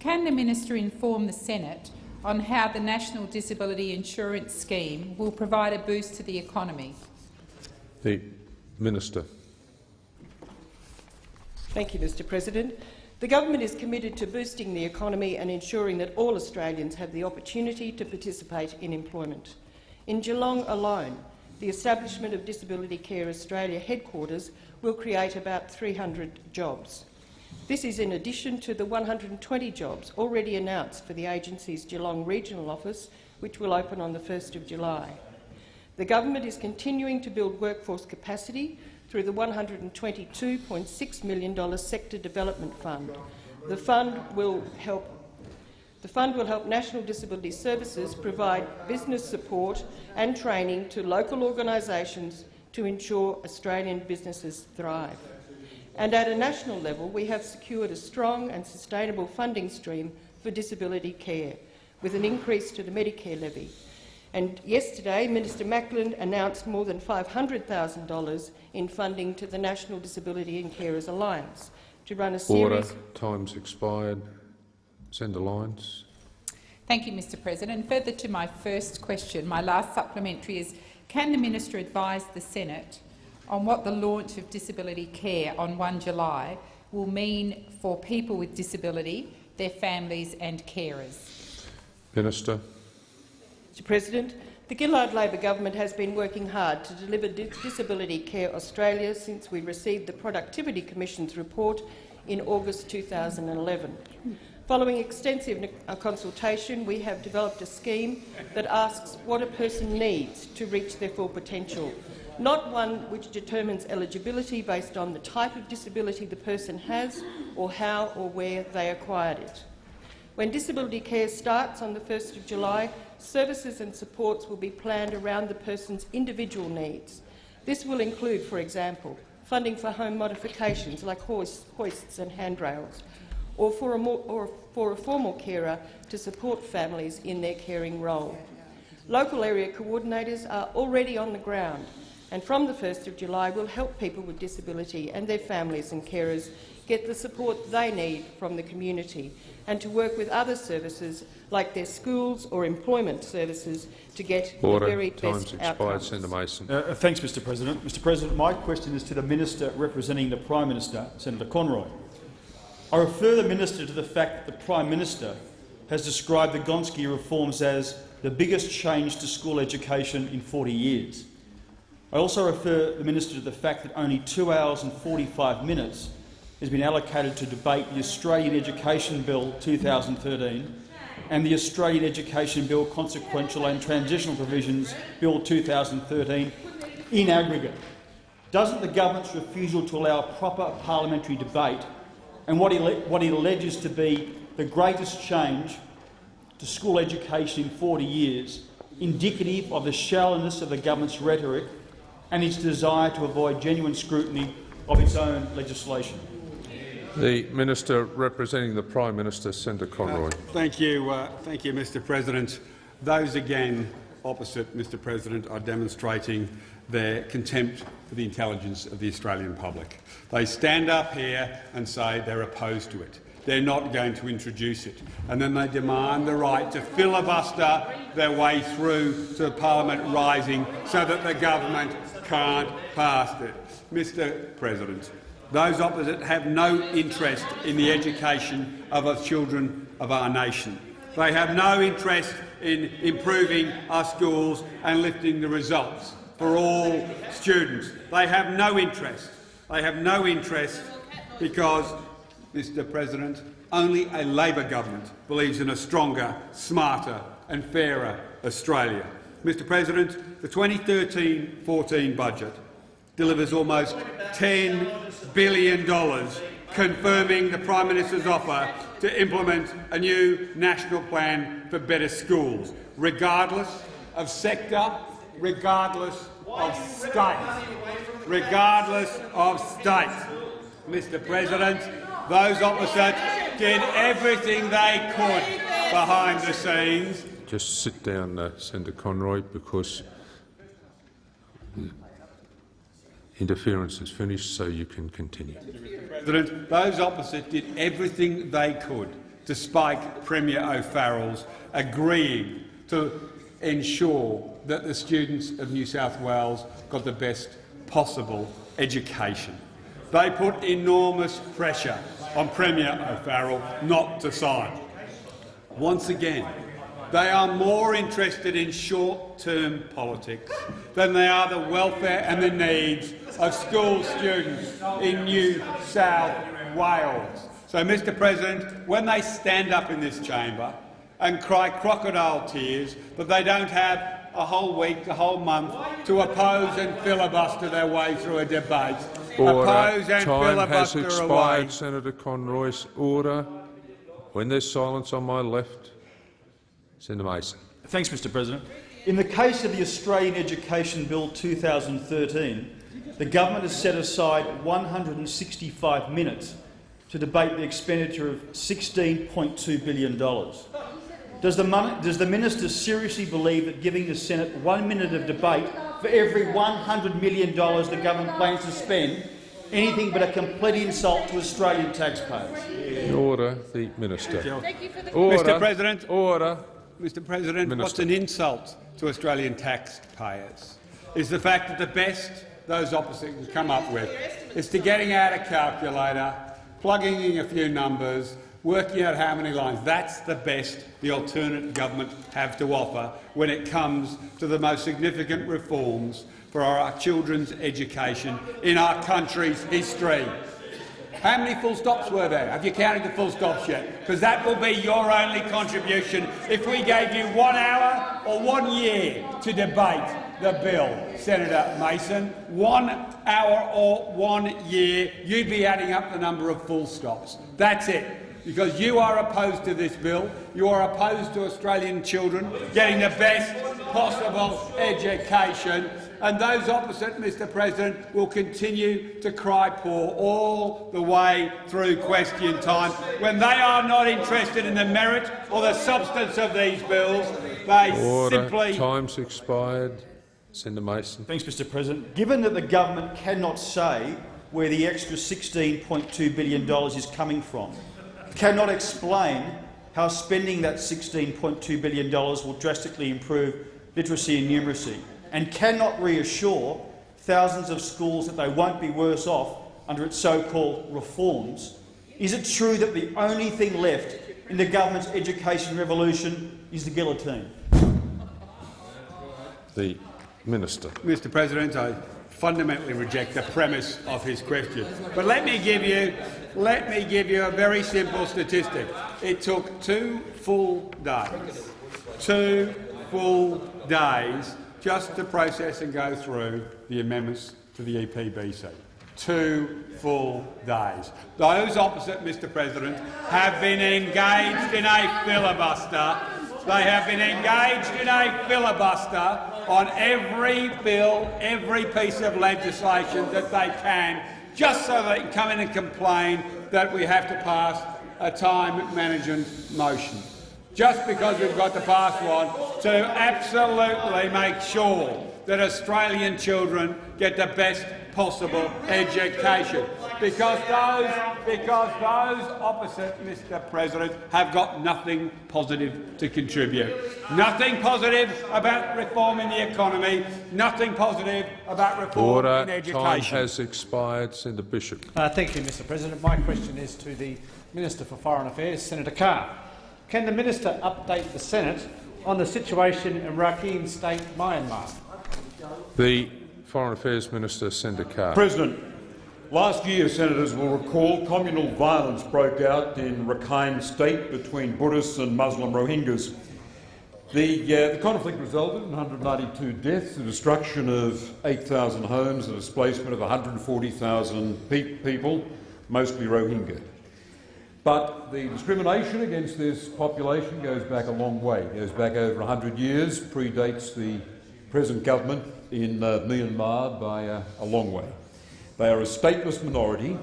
Speaker 13: Can the Minister inform the Senate on how the National Disability Insurance Scheme will provide a boost to the economy?
Speaker 1: The Minister.
Speaker 12: Thank you, Mr President. The government is committed to boosting the economy and ensuring that all Australians have the opportunity to participate in employment. In Geelong alone, the establishment of Disability Care Australia headquarters will create about 300 jobs. This is in addition to the 120 jobs already announced for the agency's Geelong regional office, which will open on the 1st of July. The government is continuing to build workforce capacity through the $122.6 million Sector Development Fund. The fund will help the fund will help National Disability Services provide business support and training to local organisations to ensure Australian businesses thrive. And at a national level, we have secured a strong and sustainable funding stream for disability care, with an increase to the Medicare levy. And yesterday, Minister Macklin announced more than $500,000 in funding to the National Disability and Carers Alliance to run a series—
Speaker 1: Order. Time's expired. Senator Lines.
Speaker 13: Thank you, Mr President. Further to my first question, my last supplementary is, can the minister advise the Senate on what the launch of disability care on 1 July will mean for people with disability, their families and carers?
Speaker 1: Minister.
Speaker 12: Mr President, the Gillard Labor government has been working hard to deliver Disability Care Australia since we received the Productivity Commission's report in August 2011. Following extensive uh, consultation, we have developed a scheme that asks what a person needs to reach their full potential, not one which determines eligibility based on the type of disability the person has or how or where they acquired it. When disability care starts on the 1st of July, services and supports will be planned around the person's individual needs. This will include, for example, funding for home modifications like hoists and handrails, or for, a more, or for a formal carer to support families in their caring role. Local area coordinators are already on the ground and from the 1st of July will help people with disability and their families and carers get the support they need from the community and to work with other services like their schools or employment services to get
Speaker 1: Order.
Speaker 12: the very
Speaker 1: Time's
Speaker 12: best
Speaker 1: expired.
Speaker 12: outcomes.
Speaker 1: Senator Mason.
Speaker 14: Uh, uh, thanks, Mr President. Mr President, my question is to the Minister representing the Prime Minister, Senator Conroy. I refer the Minister to the fact that the Prime Minister has described the Gonski reforms as the biggest change to school education in 40 years. I also refer the Minister to the fact that only two hours and 45 minutes has been allocated to debate the Australian Education Bill 2013 and the Australian Education Bill Consequential and Transitional Provisions Bill 2013 in aggregate. Doesn't the government's refusal to allow proper parliamentary debate and what he, what he alleges to be the greatest change to school education in 40 years, indicative of the shallowness of the government's rhetoric and its desire to avoid genuine scrutiny of its own legislation.
Speaker 1: The Minister representing the Prime Minister, Senator Conroy. Uh,
Speaker 4: thank you, uh, thank you, Mr. President. Those again opposite Mr. President are demonstrating their contempt for the intelligence of the Australian public. They stand up here and say they're opposed to it. They're not going to introduce it. And then they demand the right to filibuster their way through to Parliament rising so that the government can't pass it. Mr President, those opposite have no interest in the education of the children of our nation. They have no interest in improving our schools and lifting the results for all students. They have no interest. They have no interest because, Mr President, only a Labor government believes in a stronger, smarter and fairer Australia. Mr President, the 2013-14 budget delivers almost $10 billion, confirming the Prime Minister's offer to implement a new national plan for better schools, regardless of sector, regardless of state. Regardless of state. Mr President, those opposite did everything they could behind the scenes.
Speaker 1: Just sit down, uh, Senator Conroy, because interference is finished, so you can continue.
Speaker 4: President, those opposite did everything they could despite Premier O'Farrell's agreeing to ensure that the students of New South Wales got the best possible education. They put enormous pressure on Premier O'Farrell not to sign. Once again, they are more interested in short-term politics than they are the welfare and the needs of school students in New South Wales. So, Mr President, when they stand up in this chamber and cry crocodile tears that they don't have a whole week, a whole month to oppose and filibuster their way through a debate,
Speaker 1: Order.
Speaker 4: oppose and
Speaker 1: Time has expired,
Speaker 4: away.
Speaker 1: Senator Conroy's order. When there's silence on my left, Senator Mason.
Speaker 14: Thanks, Mr President. In the case of the Australian Education Bill 2013, the government has set aside 165 minutes to debate the expenditure of $16.2 billion. Does the, mon- does the minister seriously believe that giving the Senate one minute of debate for every $100 million the government plans to spend anything but a complete insult to Australian taxpayers?
Speaker 1: Order. The minister.
Speaker 4: Mr
Speaker 1: Order.
Speaker 4: President,
Speaker 1: Order.
Speaker 4: Mr President, what's an insult to Australian taxpayers is the fact that the best those opposite can come up with is to getting out a calculator, plugging in a few numbers, working out how many lines. That's the best the alternate government have to offer when it comes to the most significant reforms for our children's education in our country's history. How many full stops were there? Have you counted the full stops yet? Because that will be your only contribution if we gave you one hour or one year to debate the bill, Senator Mason. One hour or one year, you'd be adding up the number of full stops. That's it. Because you are opposed to this bill, you are opposed to Australian children getting the best possible education, and those opposite, Mr President, will continue to cry poor all the way through question time. When they are not interested in the merit or the substance of these bills, they
Speaker 1: Order.
Speaker 4: simply
Speaker 1: Time's expired. Senator Mason.
Speaker 14: Thanks, Mr President. Given that the government cannot say where the extra $16.2 billion is coming from, cannot explain how spending that $16.2 billion will drastically improve literacy and numeracy, and cannot reassure thousands of schools that they won't be worse off under its so-called reforms, is it true that the only thing left in the government's education revolution is the guillotine?
Speaker 1: The minister.
Speaker 4: Mr President, I fundamentally reject the premise of his question. But let me give you, let me give you a very simple statistic. It took two full days, two full days, just to process and go through the amendments to the EPBC. Two full days. Those opposite, Mr President, have been engaged in a filibuster they have been engaged in a filibuster on every bill, every piece of legislation that they can, just so they can come in and complain that we have to pass a time management motion. Just because we've got to pass one to absolutely make sure that Australian children get the best possible education. Because those, because those opposite, Mr President, have got nothing positive to contribute. Nothing positive about reforming the economy, nothing positive about reform in
Speaker 1: Order.
Speaker 4: education.
Speaker 1: Time has expired. Senator Bishop.
Speaker 15: Uh, thank you, Mr President. My question is to the Minister for Foreign Affairs, Senator Carr. Can the minister update the Senate on the situation in Rakhine State, Myanmar?
Speaker 1: The Foreign Affairs Minister, Senator Carr.
Speaker 16: President, last year, senators will recall communal violence broke out in Rakhine State between Buddhists and Muslim Rohingyas. The, uh, the conflict resulted in 192 deaths, the destruction of 8,000 homes, the displacement of 140,000 pe- people, mostly Rohingya. But the discrimination against this population goes back a long way. It goes back over 100 years, predates the present government in uh, Myanmar by uh, a long way. They are a stateless minority.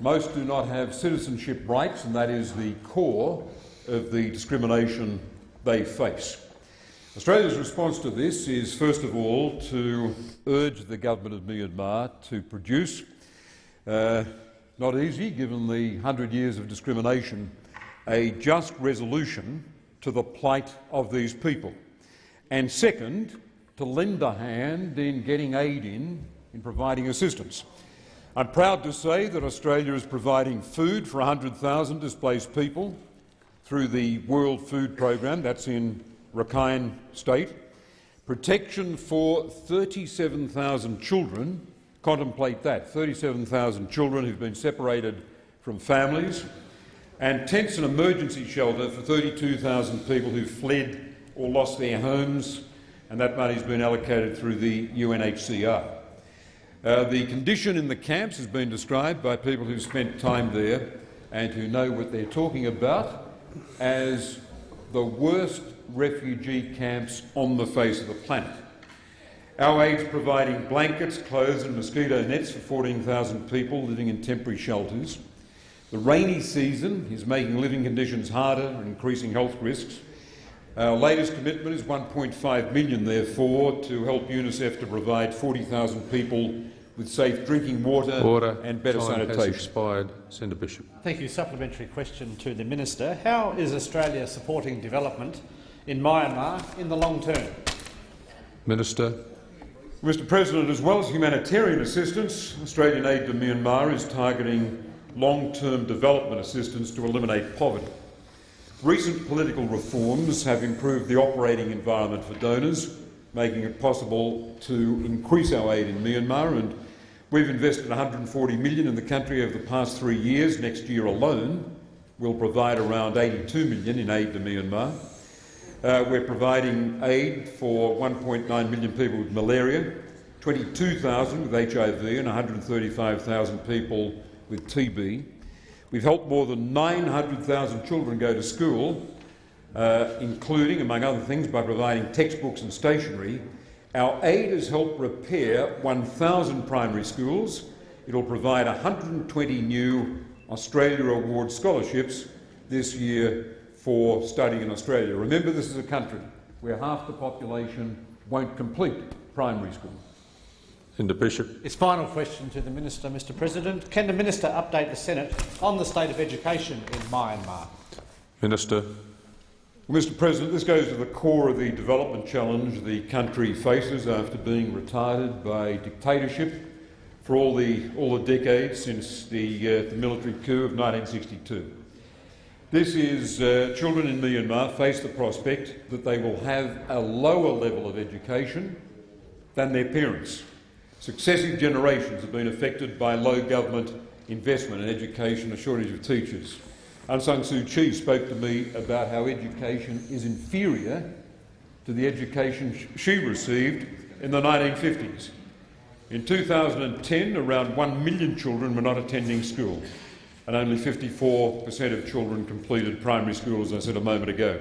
Speaker 16: Most do not have citizenship rights, and that is the core of the discrimination they face. Australia's response to this is, first of all, to urge the government of Myanmar to produce, uh, not easy given the 100 years of discrimination a just resolution to the plight of these people, and second, to lend a hand in getting aid in, in providing assistance. I'm proud to say that Australia is providing food for 100,000 displaced people through the World Food Programme, that's in Rakhine State, protection for 37,000 children, contemplate that, 37,000 children who've been separated from families, and tents and emergency shelter for 32,000 people who fled or lost their homes, and that money has been allocated through the UNHCR. Uh, the condition in the camps has been described by people who've spent time there and who know what they're talking about as the worst refugee camps on the face of the planet. Our aid's providing blankets, clothes and mosquito nets for 14,000 people living in temporary shelters. The rainy season is making living conditions harder and increasing health risks. Our latest commitment is 1.5 million, therefore, to help UNICEF to provide 40,000 people with safe drinking water
Speaker 1: Order.
Speaker 16: and better
Speaker 1: Time
Speaker 16: sanitation.
Speaker 1: has expired. Senator Bishop.
Speaker 15: Thank you. Supplementary question to the minister. How is Australia supporting development in Myanmar in the long term?
Speaker 1: Minister.
Speaker 16: Mr President, as well as humanitarian assistance, Australian aid to Myanmar is targeting long-term development assistance to eliminate poverty. Recent political reforms have improved the operating environment for donors, making it possible to increase our aid in Myanmar, and we've invested 140 million in the country over the past three years. Next year alone, we'll provide around 82 million in aid to Myanmar. Uh, we're providing aid for 1.9 million people with malaria, 22,000 with HIV and 135,000 people with TB. We've helped more than 900,000 children go to school, uh, including, among other things, by providing textbooks and stationery. Our aid has helped repair 1,000 primary schools. It'll provide 120 new Australia Award scholarships this year for studying in Australia. Remember, this is a country where half the population won't complete primary school.
Speaker 1: Senator Bishop.
Speaker 15: His final question to the minister, Mr President. Can the minister update the Senate on the state of education in Myanmar?
Speaker 1: Minister.
Speaker 16: Well, Mr President, this goes to the core of the development challenge the country faces after being retarded by dictatorship for all the, all the decades since the, uh, the military coup of 1962. This is uh, children in Myanmar face the prospect that they will have a lower level of education than their parents. Successive generations have been affected by low government investment in education, a shortage of teachers. Aung San Suu Kyi spoke to me about how education is inferior to the education sh she received in the 1950s. In 2010, around 1 million children were not attending school, and only 54 per cent of children completed primary school, as I said a moment ago.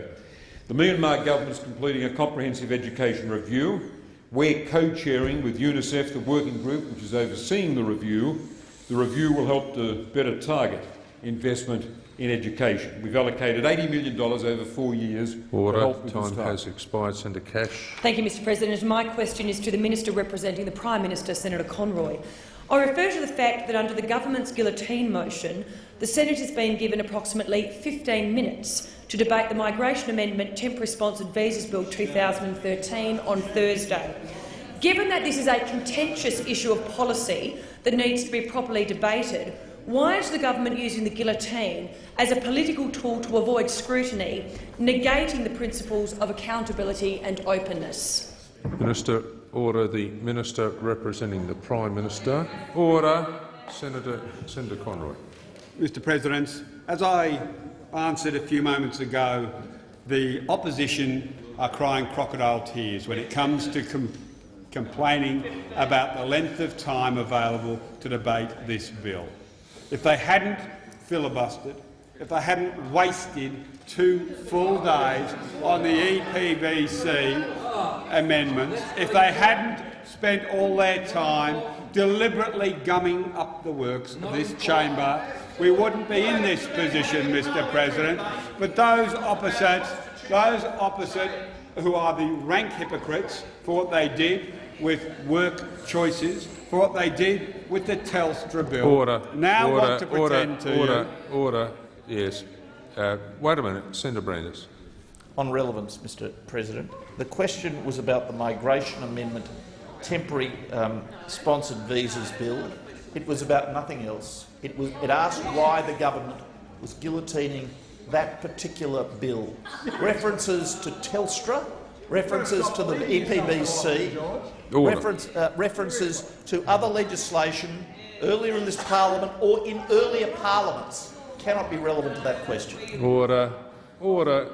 Speaker 16: The Myanmar government is completing a comprehensive education review. We're co-chairing with UNICEF the working group which is overseeing the review. The review will help to better target investment in education. We've allocated $80 million over four years to
Speaker 1: Order.
Speaker 16: help with this
Speaker 1: Time has expired. Senator Cash.
Speaker 17: Thank you, Mr President. My question is to the Minister representing the Prime Minister, Senator Conroy. I refer to the fact that under the government's guillotine motion, the Senate has been given approximately 15 minutes to debate the Migration Amendment Temporary Sponsored Visas Bill 2013 on Thursday. Given that this is a contentious issue of policy that needs to be properly debated, why is the government using the guillotine as a political tool to avoid scrutiny, negating the principles of accountability and openness?
Speaker 1: Minister. Order. The Minister representing the Prime Minister. Order. Senator, Senator Conroy.
Speaker 4: Mr President, as I answered a few moments ago, the opposition are crying crocodile tears when it comes to com complaining about the length of time available to debate this bill. If they hadn't filibustered, if they hadn't wasted two full days on the EPBC amendments, if they hadn't spent all their time deliberately gumming up the works of this chamber, we wouldn't be in this position, Mr President. But those opposite, those opposite who are the rank hypocrites for what they did with work choices, for what they did with the Telstra bill,
Speaker 1: Order.
Speaker 4: now
Speaker 1: order,
Speaker 4: want to
Speaker 1: order,
Speaker 4: pretend to
Speaker 1: order, order. Yes. Uh, wait a minute, Senator Brandis.
Speaker 5: On relevance, Mr President, the question was about the Migration Amendment temporary um, sponsored visas bill. It was about nothing else. It, was, it asked why the government was guillotining that particular bill. References to Telstra, references to the EPBC, reference, uh, references to other legislation earlier in this parliament or in earlier parliaments cannot be relevant to that question.
Speaker 1: Order. Order.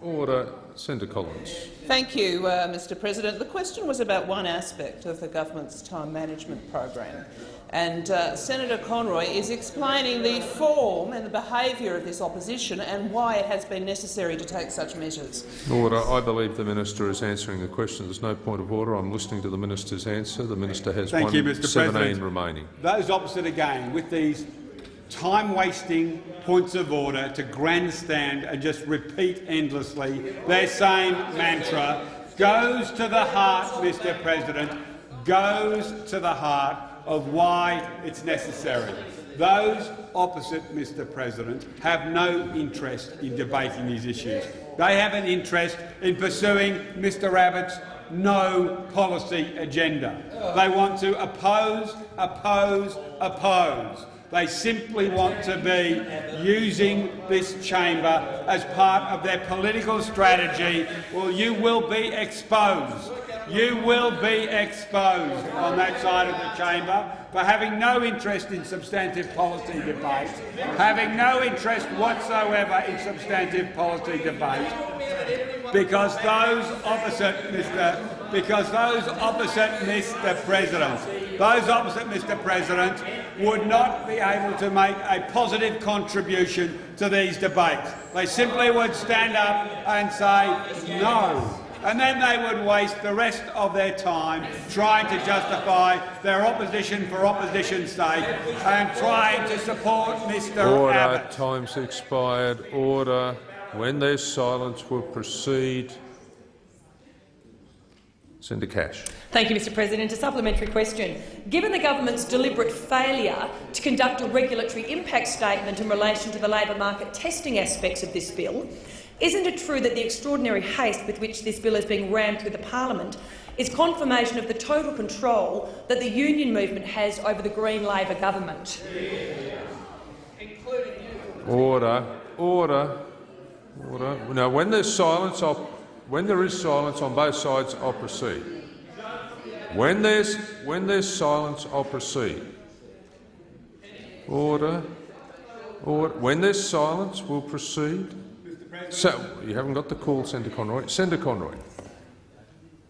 Speaker 1: Order. Senator Collins.
Speaker 6: Thank you, uh, Mr President. The question was about one aspect of the government's time management program. And uh, Senator Conroy is explaining the form and the behaviour of this opposition and why it has been necessary to take such measures.
Speaker 1: Order. I believe the minister is answering the question. There's no point of order. I'm listening to the minister's answer. The minister has
Speaker 4: Thank
Speaker 1: one
Speaker 4: you, Mr
Speaker 1: 17
Speaker 4: President.
Speaker 1: remaining.
Speaker 4: Those opposite again, with these time-wasting points of order to grandstand and just repeat endlessly their same mantra, goes to the heart, Mr President, goes to the heart of why it's necessary. Those opposite, Mr President, have no interest in debating these issues. They have an interest in pursuing Mr Abbott's no policy agenda. They want to oppose, oppose, oppose. They simply want to be using this chamber as part of their political strategy. Well, you will be exposed. You will be exposed on that side of the chamber for having no interest in substantive policy debate, having no interest whatsoever in substantive policy debate, because those opposite Mr. Because those opposite Mr. President, those opposite Mr. President, would not be able to make a positive contribution to these debates. They simply would stand up and say no. And then they would waste the rest of their time trying to justify their opposition for opposition's sake and trying to support Mr
Speaker 1: Order.
Speaker 4: Abbott.
Speaker 1: Time's expired. Order. When there's silence, we'll proceed. Senator Cash.
Speaker 17: Thank you, Mr President. A supplementary question. Given the government's deliberate failure to conduct a regulatory impact statement in relation to the labour market testing aspects of this bill, isn't it true that the extraordinary haste with which this bill is being rammed through the parliament is confirmation of the total control that the union movement has over the Green Labor government?
Speaker 1: Order. Order. Order. Now, when there's silence, I'll, when there is silence on both sides, I'll proceed. When there's when there's silence, I'll proceed. Order. Order. When there's silence, we'll proceed. So you haven't got the call, Senator Conroy. Senator Conroy.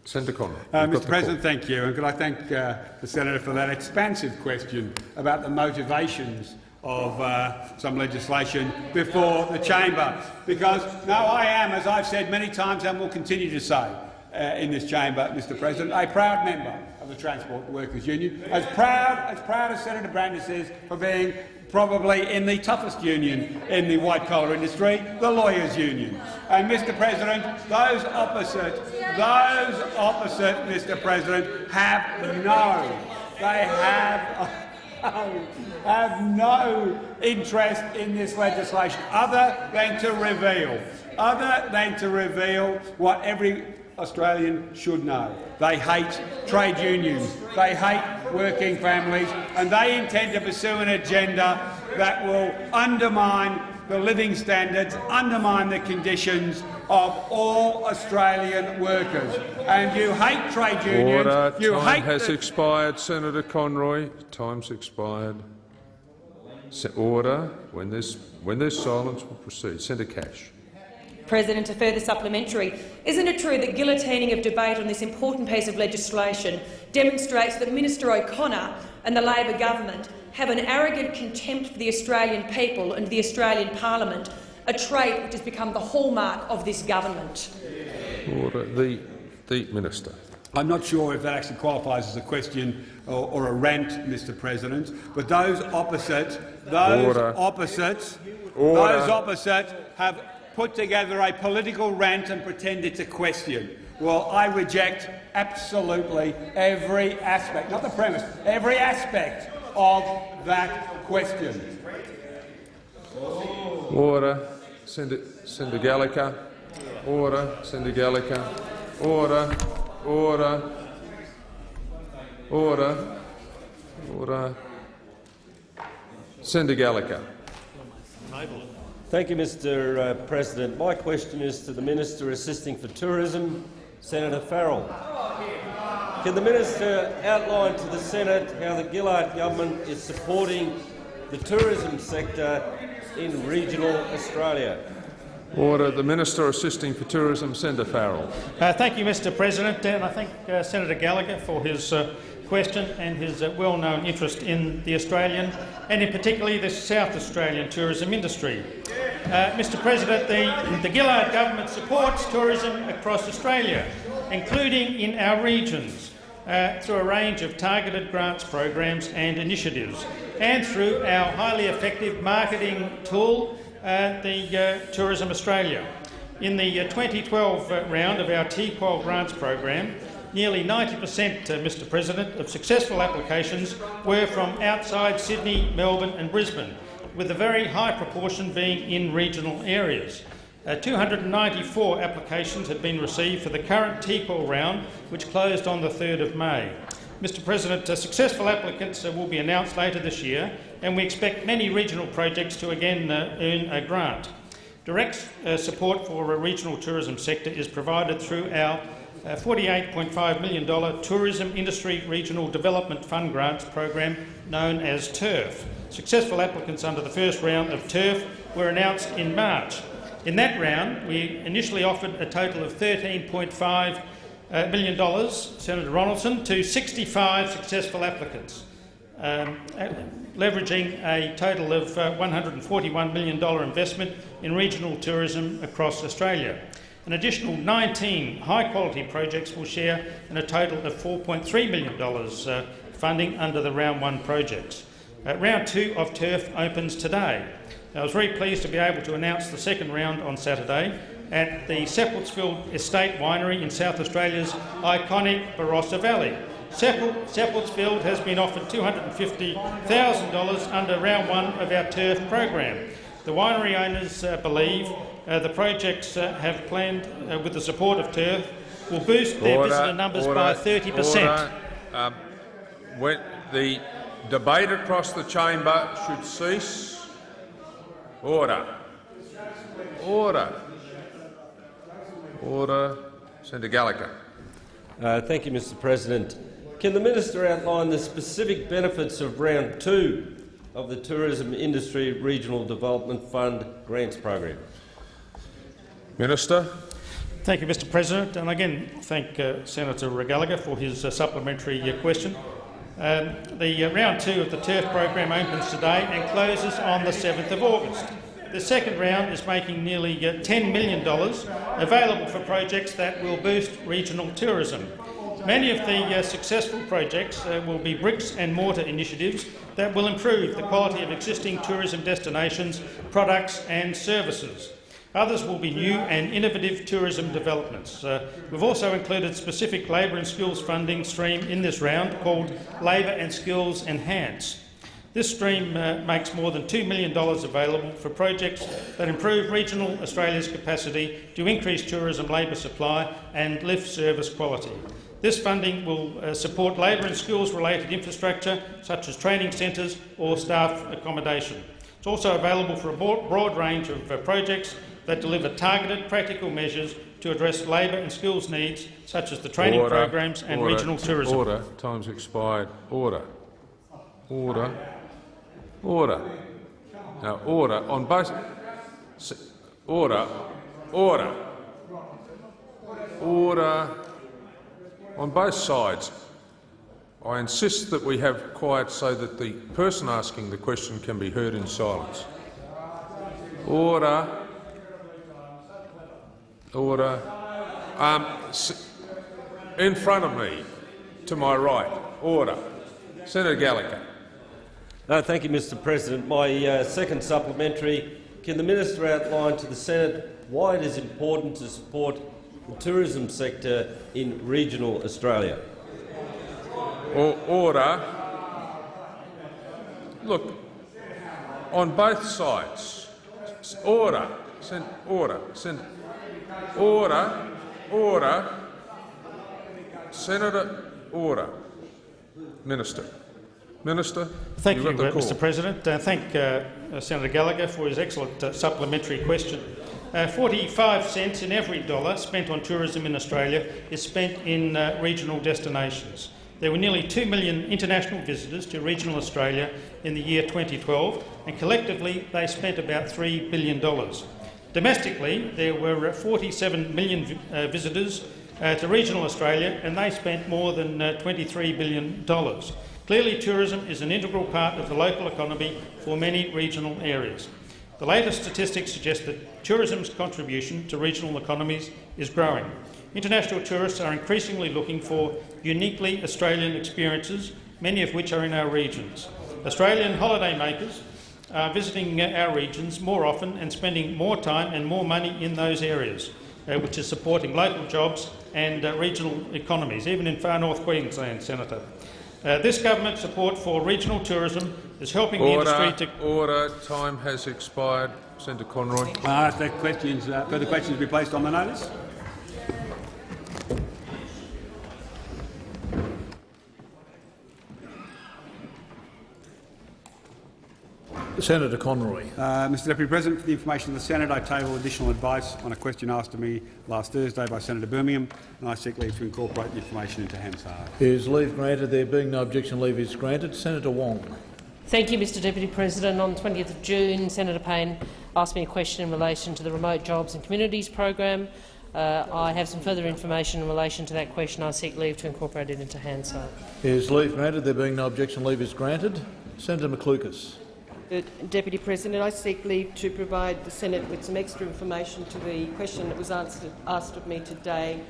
Speaker 1: Senator Conroy.
Speaker 4: Uh, Mr President, thank you. And could I thank uh, the senator for that expansive question about the motivations of uh, some legislation before the chamber. Because now I am, as I've said many times and will continue to say uh, in this chamber, Mr President, a proud member of the Transport Workers Union, as proud as, proud as Senator Brandis is for being probably in the toughest union in the white-collar industry, the Lawyers' Union. And, Mr President, those opposite, those opposite, Mr President, have no, they have have no interest in this legislation. Other than to reveal, other than to reveal what every Australian should know. They hate trade unions, they hate working families, and they intend to pursue an agenda that will undermine the living standards, undermine the conditions of all Australian workers. And you hate trade unions.
Speaker 1: Order.
Speaker 4: You
Speaker 1: Time
Speaker 4: hate
Speaker 1: has expired, Senator Conroy. Time's expired. Se- Order. When there's when there's silence, we'll proceed. Senator Cash.
Speaker 17: President, a further supplementary. Isn't it true that guillotining of debate on this important piece of legislation demonstrates that Minister O'Connor and the Labor government have an arrogant contempt for the Australian people and the Australian parliament, a trait which has become the hallmark of this government?
Speaker 1: Order. The the minister.
Speaker 4: I'm not sure if that actually qualifies as a question or, or a rant, Mr President, but those opposite, those
Speaker 1: Order.
Speaker 4: opposite,
Speaker 1: Order.
Speaker 4: those opposite have put together a political rant and pretend it's a question. Well, I reject absolutely every aspect, not the premise, every aspect of that question.
Speaker 1: Order. Senator, Senator Gallacher. Order. Senator Gallacher. Order. Order. Order. Order. Senator Gallacher.
Speaker 18: Thank you, Mr uh, President. My question is to the Minister Assisting for Tourism, Senator Farrell. Can the minister outline to the Senate how the Gillard government is supporting the tourism sector in regional Australia?
Speaker 1: Order. The Minister Assisting for Tourism, Senator Farrell.
Speaker 5: Uh, thank you, Mr President, and I thank uh, Senator Gallacher for his uh, question and his uh, well-known interest in the Australian and in particularly the South Australian tourism industry. Uh, Mr President, the, the Gillard government supports tourism across Australia, including in our regions, uh, through a range of targeted grants programs and initiatives, and through our highly effective marketing tool, uh, the uh, Tourism Australia. In the uh, 2012 uh, round of our TQual grants program, nearly 90 per cent, uh, Mr President, of successful applications were from outside Sydney, Melbourne and Brisbane, with a very high proportion being in regional areas. Uh, 294 applications had been received for the current TQual round, which closed on the 3rd of May. Mr President, uh, successful applicants uh, will be announced later this year, and we expect many regional projects to again uh, earn a grant. Direct uh, support for a regional tourism sector is provided through our $48.5 million Tourism Industry Regional Development Fund Grants program known as TURF. Successful applicants under the first round of TURF were announced in March. In that round, we initially offered a total of $13.5 uh, million, Senator Ronaldson, to 65 successful applicants, um, uh, leveraging a total of uh, $141 million investment in regional tourism across Australia. An additional 19 high-quality projects will share in a total of $4.3 million uh, funding under the Round 1 projects. Uh, round 2 of TURF opens today. I was very pleased to be able to announce the second round on Saturday at the Seppeltsfield Estate Winery in South Australia's iconic Barossa Valley. Seppeltsfield has been offered $250,000 under round one of our TURF program. The winery owners uh, believe uh, the projects uh, have planned, uh, with the support of TURF, will boost their visitor numbers
Speaker 1: order,
Speaker 5: by 30 per cent.
Speaker 1: order. Um, when the debate across the chamber should cease. Order. Order. Order. Senator Gallacher.
Speaker 18: Uh, thank you, Mr President. Can the minister outline the specific benefits of round two of the Tourism Industry Regional Development Fund grants program?
Speaker 1: Minister.
Speaker 5: Thank you, Mr President, and again thank uh, Senator Gallacher for his uh, supplementary uh, question. Um, the uh, round two of the TURF program opens today and closes on the 7th of August. The second round is making nearly uh, $10 million available for projects that will boost regional tourism. Many of the uh, successful projects uh, will be bricks and mortar initiatives that will improve the quality of existing tourism destinations, products and services. Others will be new and innovative tourism developments. Uh, we've also included a specific labour and skills funding stream in this round called Labour and Skills Enhance. This stream uh, makes more than $2 million available for projects that improve regional Australia's capacity to increase tourism labour supply and lift service quality. This funding will uh, support labour and skills-related infrastructure such as training centres or staff accommodation. It's also available for a broad range of uh, projects that deliver targeted practical measures to address labour and skills needs such as the training
Speaker 1: Order.
Speaker 5: programs and
Speaker 1: Order.
Speaker 5: regional tourism.
Speaker 1: Order. Time's expired. Order. Order. Order. Now, order on both. Order. Order. Order. On both sides. I insist that we have quiet so that the person asking the question can be heard in silence. Order. Order. Um, in front of me, to my right. Order. Senator Gallacher.
Speaker 18: Uh, thank you, Mr President. My uh, second supplementary, can the minister outline to the Senate why it is important to support the tourism sector in regional Australia?
Speaker 1: Or, order. Look, on both sides. Order. Sen- order. Sen- order. Order. Senator, order. Minister. Minister,
Speaker 5: Thank you,
Speaker 1: the
Speaker 5: uh. Mr President. Uh, thank uh, uh, Senator Gallacher for his excellent uh, supplementary question. Uh, 45 cents in every dollar spent on tourism in Australia is spent in uh, regional destinations. There were nearly 2 million international visitors to regional Australia in the year 2012, and collectively they spent about $3 billion. Domestically, there were uh, 47 million uh, visitors uh, to regional Australia, and they spent more than uh, $23 billion. Clearly, tourism is an integral part of the local economy for many regional areas. The latest statistics suggest that tourism's contribution to regional economies is growing. International tourists are increasingly looking for uniquely Australian experiences, many of which are in our regions. Australian holidaymakers are visiting uh, our regions more often and spending more time and more money in those areas, uh, which is supporting local jobs and uh, regional economies, even in far north Queensland, Senator. Uh, this government support for regional tourism is helping
Speaker 1: Order.
Speaker 5: the industry to
Speaker 1: Order. Time has expired. Senator Conroy.
Speaker 4: I ask that questions, uh, further questions be placed on the notice.
Speaker 19: Senator Conroy.
Speaker 4: Uh, Mr Deputy President, for the information of the Senate, I table additional advice on a question asked of me last Thursday by Senator Birmingham, and I seek leave to incorporate the information into Hansard.
Speaker 19: Is leave granted? There being no objection, leave is granted. Senator Wong.
Speaker 9: Thank you, Mr Deputy President. On 20th of June, Senator Payne asked me a question in relation to the Remote Jobs and Communities program. Uh, I have some further information in relation to that question. I seek leave to incorporate it into Hansard.
Speaker 19: Is leave granted? There being no objection, leave is granted. Senator McLucas.
Speaker 12: Deputy President, I seek leave to provide the Senate with some extra information to the question that was answered, asked of me today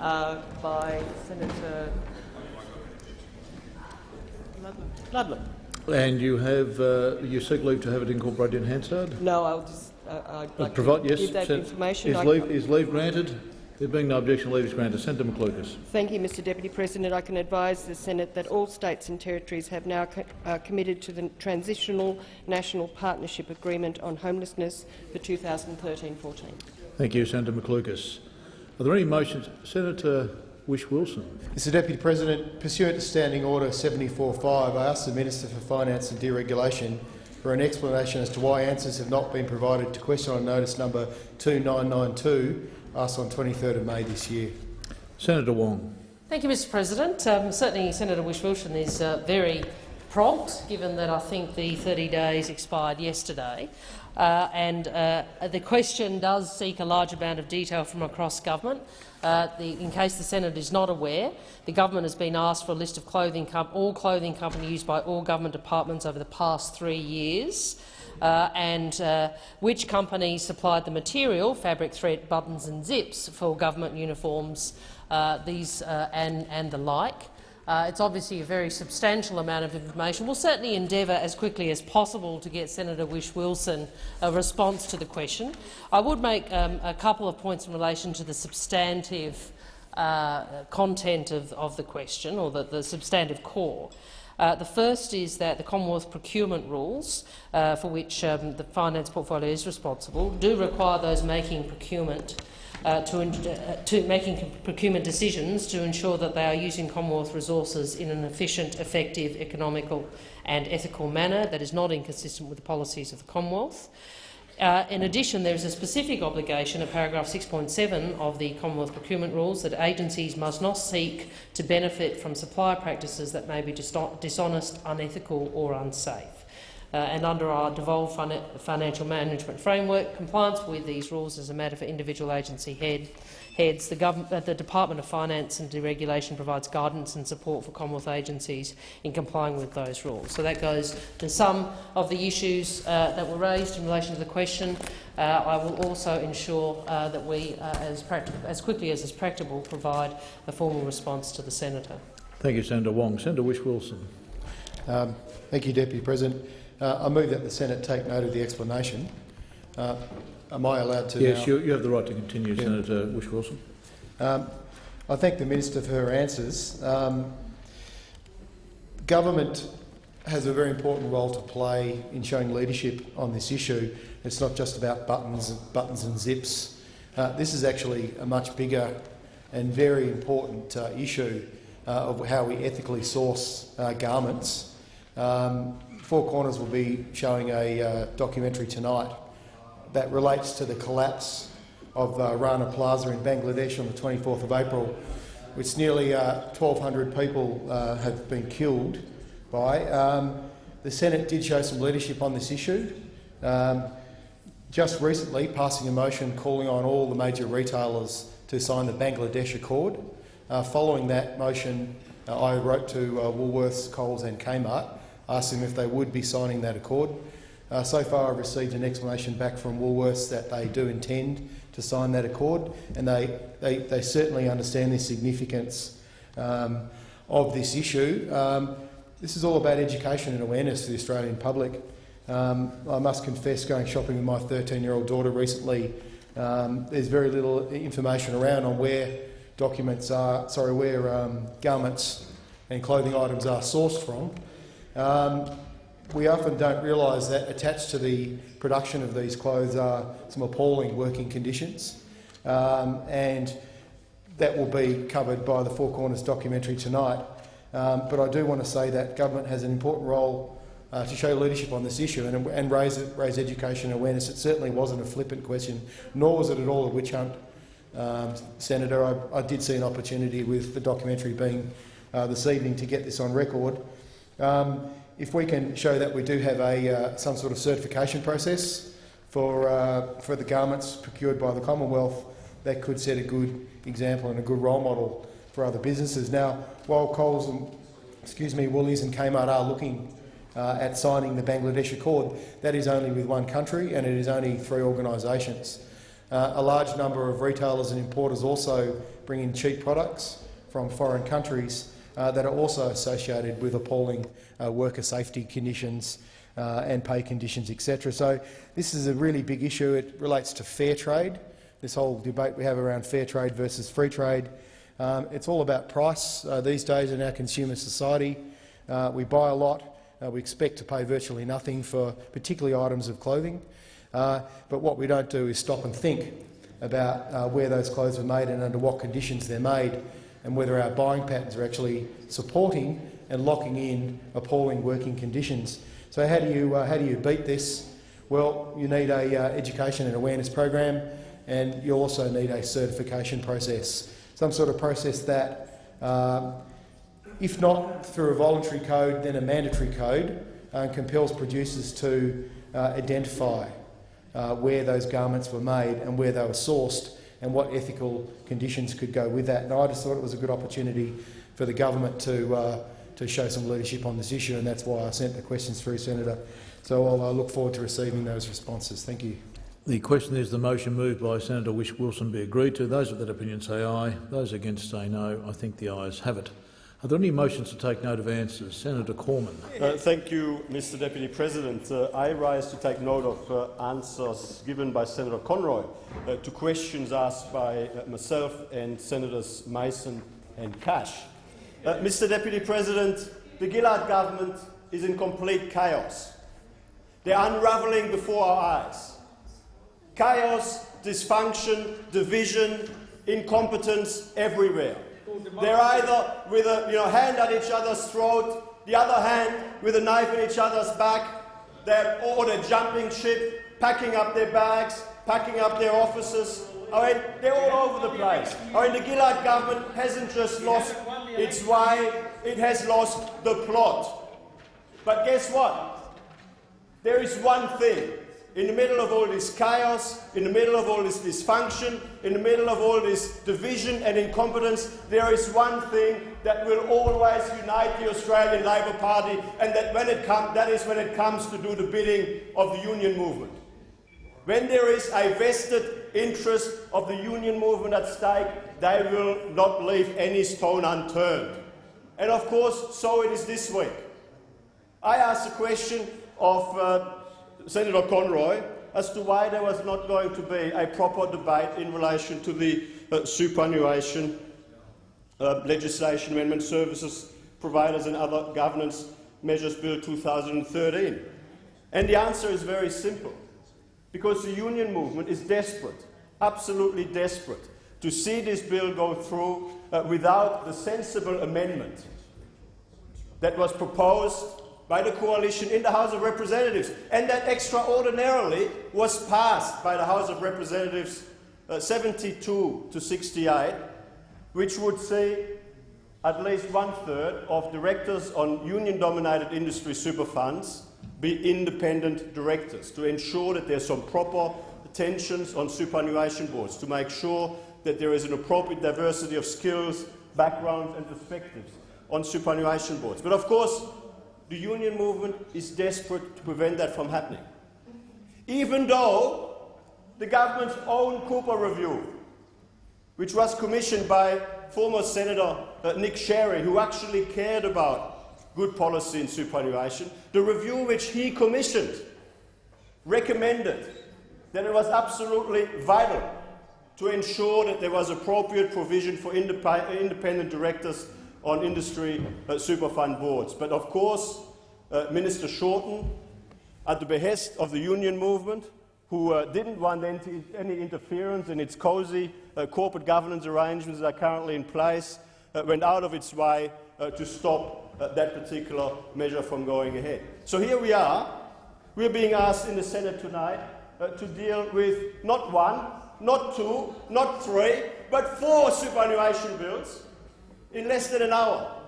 Speaker 12: uh, by Senator Ludlam.
Speaker 19: And you have uh, you seek leave to have it incorporated in Hansard?
Speaker 12: No, I'll just uh, I'd like
Speaker 19: provide, yes,
Speaker 12: give that
Speaker 19: Sen-
Speaker 12: information.
Speaker 19: Is leave, is leave granted? There being no objection, leave is granted. Senator McLucas.
Speaker 12: Thank you, Mr Deputy President. I can advise the Senate that all states and territories have now co uh, committed to the Transitional National Partnership Agreement on Homelessness for 2013-14.
Speaker 19: Thank you, Senator McLucas. Are there any motions? Senator Whish-Wilson.
Speaker 20: Mr Deputy President, pursuant to Standing Order 74.5, I ask the Minister for Finance and Deregulation for an explanation as to why answers have not been provided to question on notice number 2992, asked on 23rd of May this year.
Speaker 19: Senator Wong.
Speaker 9: Thank you, Mr President. Um, certainly Senator Whish-Wilson is uh, very prompt, given that I think the 30 days expired yesterday. Uh, and uh, the question does seek a large amount of detail from across government. Uh, the, in case the Senate is not aware, the government has been asked for a list of clothing all clothing companies used by all government departments over the past three years. Uh, and uh, which companies supplied the material, fabric, thread, buttons and zips for government uniforms, uh, these uh, and, and the like. Uh, it's obviously a very substantial amount of information. We'll certainly endeavour as quickly as possible to get Senator Whish-Wilson a response to the question. I would make um, a couple of points in relation to the substantive uh, content of, of, the question, or the, the substantive core. Uh, the first is that the Commonwealth procurement rules, uh, for which um, the finance portfolio is responsible, do require those making procurement uh, to, uh, to, making procurement decisions to ensure that they are using Commonwealth resources in an efficient, effective, economical and ethical manner that is not inconsistent with the policies of the Commonwealth. Uh, in addition, there is a specific obligation of paragraph 6.7 of the Commonwealth Procurement Rules that agencies must not seek to benefit from supplier practices that may be dishonest, unethical or unsafe. Uh, and under our devolved fin financial management framework, compliance with these rules is a matter for individual agency head, heads. The, uh, the, Department of Finance and Deregulation provides guidance and support for Commonwealth agencies in complying with those rules. So that goes to some of the issues uh, that were raised in relation to the question. Uh, I will also ensure uh, that we, uh, as, as, quickly as is practicable, provide a formal response to the senator.
Speaker 19: Thank you, Senator Wong. Senator Whish-Wilson.
Speaker 20: Um, thank you, Deputy President. Uh, I move that the Senate take note of the explanation. Am I allowed to
Speaker 19: Yes,
Speaker 20: now?
Speaker 19: you, you have the right to continue,
Speaker 20: Yeah.
Speaker 19: Senator Whish-Wilson.
Speaker 20: Um, I thank the Minister for her answers. Um, government has a very important role to play in showing leadership on this issue. It's not just about buttons, buttons and zips. Uh, this is actually a much bigger and very important uh, issue uh, of how we ethically source uh, garments. Um, Four Corners will be showing a uh, documentary tonight that relates to the collapse of uh, Rana Plaza in Bangladesh on the 24th of April, which nearly uh, 1,200 people uh, have been killed by. Um, the Senate did show some leadership on this issue. Um, just recently passing a motion calling on all the major retailers to sign the Bangladesh Accord. Uh, following that motion, uh, I wrote to uh, Woolworths, Coles and Kmart asking if they would be signing that accord. Uh, so far I've received an explanation back from Woolworths that they do intend to sign that accord and they, they, they certainly understand the significance um, of this issue. Um, this is all about education and awareness to the Australian public. Um, I must confess, going shopping with my 13-year-old daughter recently, um, there's very little information around on where documents are, sorry, where um, garments and clothing items are sourced from. We often don't realise that attached to the production of these clothes are some appalling working conditions, um, and that will be covered by the Four Corners documentary tonight. Um, but I do want to say that government has an important role uh, to show leadership on this issue and, and raise, raise education awareness. It certainly wasn't a flippant question, nor was it at all a witch hunt. Um, Senator, I, I, did see an opportunity with the documentary being uh, this evening to get this on record. Um, if we can show that we do have a, uh, some sort of certification process for, uh, for the garments procured by the Commonwealth, that could set a good example and a good role model for other businesses. Now, while Coles and excuse me, Woolies and Kmart are looking uh, at signing the Bangladesh Accord, that is only with one country and it is only three organisations. Uh, a large number of retailers and importers also bring in cheap products from foreign countries that are also associated with appalling uh, worker safety conditions uh, and pay conditions, etc. So this is a really big issue. It relates to fair trade, this whole debate we have around fair trade versus free trade. Um, it's all about price uh, these days in our consumer society. Uh, we buy a lot. Uh, we expect to pay virtually nothing for particularly items of clothing. but what we don't do is stop and think about where those clothes are made and under what conditions they're made and whether our buying patterns are actually supporting and locking in appalling working conditions. So how do you, uh, how do you beat this? Well, you need a uh, education and awareness program and you also need a certification process, some sort of process that, um, if not through a voluntary code, then a mandatory code, uh, compels producers to uh, identify uh, where those garments were made and where they were sourced and what ethical conditions could go with that. And I just thought it was a good opportunity for the government to, uh, to show some leadership on this issue, and that's why I sent the questions through, Senator. So I'll uh, look forward to receiving those responses. Thank you.
Speaker 19: The question is the motion moved by Senator Whish Wilson be agreed to. Those of that opinion say aye. Those against say no. I think the ayes have it. Are there any motions to take note of answers? Senator Cormann.
Speaker 10: Uh, thank you, Mr Deputy President. Uh, I rise to take note of uh, answers given by Senator Conroy uh, to questions asked by uh, myself and Senators Mason and Cash. Uh, Mr Deputy President, the Gillard government is in complete chaos. They're unravelling before our eyes. Chaos, dysfunction, division, incompetence everywhere. They're either with a you know, hand at each other's throat, the other hand with a knife in each other's back, they're, or they're jumping ship, packing up their bags, packing up their offices. I mean, they're all over the place. I mean, the Gillard government hasn't just lost its way, it has lost the plot. But guess what? There is one thing in the middle of all this chaos, in the middle of all this dysfunction, in the middle of all this division and incompetence, there is one thing that will always unite the Australian Labor Party, and that, when it com- that is when it comes to do the bidding of the union movement. When there is a vested interest of the union movement at stake, they will not leave any stone unturned. And of course, so it is this week. I asked a question of uh, Senator Conroy as to why there was not going to be a proper debate in relation to the uh, superannuation uh, legislation amendment services providers and other governance measures bill 2013. And the answer is very simple. because the union movement is desperate, absolutely desperate, to see this bill go through uh, without the sensible amendment that was proposed by the coalition in the House of Representatives, and that extraordinarily was passed by the House of Representatives uh, 72 to 68, which would see at least one third of directors on union dominated industry super funds be independent directors to ensure that there's some proper tensions on superannuation boards, to make sure that there is an appropriate diversity of skills, backgrounds and perspectives on superannuation boards. But of course, the union movement is desperate to prevent that from happening. Even though the government's own Cooper review, which was commissioned by former Senator uh, Nick Sherry, who actually cared about good policy in superannuation, the review which he commissioned recommended that it was absolutely vital to ensure that there was appropriate provision for indep independent directors on industry uh, superfund boards. But of course, uh, Minister Shorten, at the behest of the union movement, who uh, didn't want any, interference in its cosy uh, corporate governance arrangements that are currently in place, uh, went out of its way uh, to stop that particular measure from going ahead. So here we are. We're being asked in the Senate tonight to deal with not one, not two, not three, but four superannuation bills in less than an hour.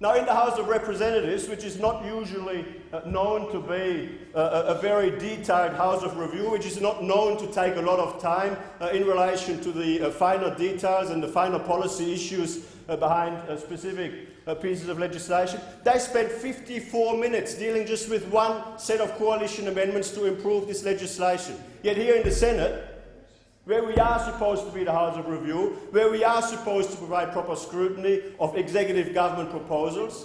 Speaker 10: Now, in the House of Representatives, which is not usually uh, known to be uh, a very detailed House of Review, which is not known to take a lot of time uh, in relation to the uh, finer details and the finer policy issues uh, behind uh, specific pieces of legislation, they spent 54 minutes dealing just with one set of coalition amendments to improve this legislation. Yet here in the Senate, where we are supposed to be the House of Review, where we are supposed to provide proper scrutiny of executive government proposals.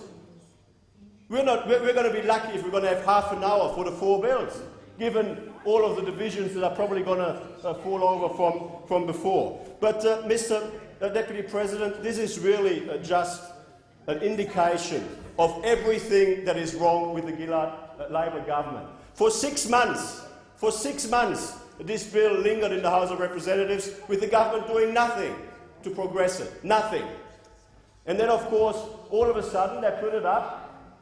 Speaker 10: We're, not, we're, going to be lucky if we're going to have half an hour for the four bills, given all of the divisions that are probably going to uh, fall over from, from before. But, uh, Mr. Uh, Deputy President, this is really uh, just an indication of everything that is wrong with the Gillard uh, Labor government. For six months, for six months, this bill lingered in the House of Representatives with the government doing nothing to progress it. Nothing. And then, of course, all of a sudden they put it up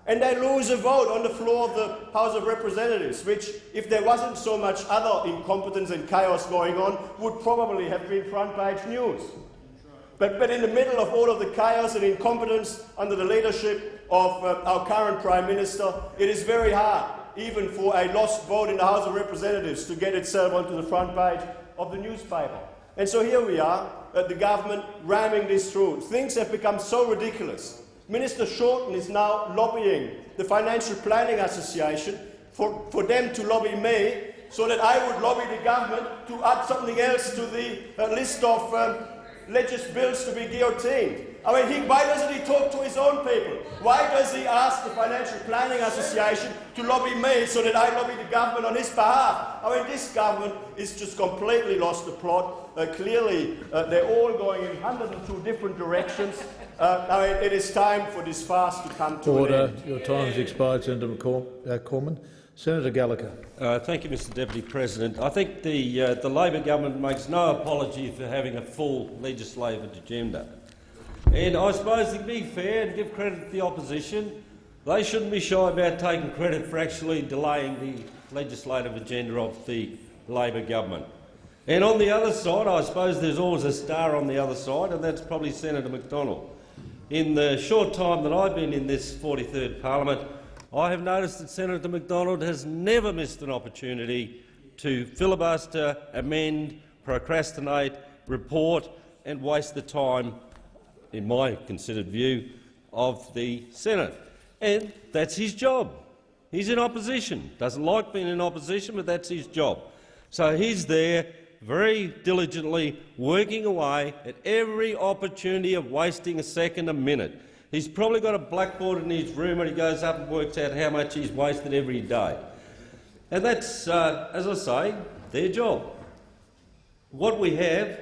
Speaker 10: and they lose a vote on the floor of the House of Representatives, which, if there wasn't so much other incompetence and chaos going on, would probably have been front page news. But, but in the middle of all of the chaos and incompetence under the leadership of uh, our current Prime Minister, it is very hard even for a lost vote in the House of Representatives to get itself onto the front page of the newspaper. And so here we are, at the government ramming this through. Things have become so ridiculous. Minister Shorten is now lobbying the Financial Planning Association for, for them to lobby me so that I would lobby the government to add something else to the uh, list of um, legis bills to be guillotined. I mean, he, why doesn't he talk to his own people? Why does he ask the Financial Planning Association to lobby me so that I lobby the government on his behalf? I mean, this government is just completely lost the plot. Uh, clearly, uh, they're all going in 102 different directions. Uh, I mean, it is time for this fast to come to
Speaker 19: Order.
Speaker 10: an end. Order.
Speaker 19: Your time has expired, Senator McCor uh, Cormann. Senator Gallacher.
Speaker 18: Uh, thank you, Mr Deputy President. I think the, uh, the Labor government makes no apology for having a full legislative agenda. And I suppose to be fair and give credit to the opposition, they shouldn't be shy about taking credit for actually delaying the legislative agenda of the Labor government. And on the other side, I suppose there's always a star on the other side, and that's probably Senator Macdonald. In the short time that I've been in this 43rd parliament, I have noticed that Senator Macdonald has never missed an opportunity to filibuster, amend, procrastinate, report and waste the time in my considered view, of the Senate. And that's his job. He's in opposition. Doesn't like being in opposition, but that's his job. So he's there very diligently working away at every opportunity of wasting a second, a minute. He's probably got a blackboard in his room and he goes up and works out how much he's wasted every day. And that's, uh, as I say, their job. What we have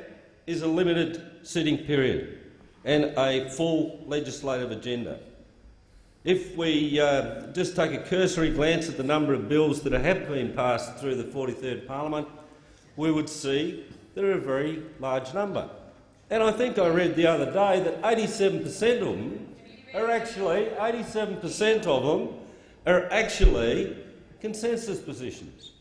Speaker 18: is a limited sitting period and a full legislative agenda. if we uh, just take a cursory glance at the number of bills that have been passed through the 43rd Parliament, we would see they're a very large number. And I think I read the other day that 87 per cent of them are actually 87 per cent of them are actually consensus positions.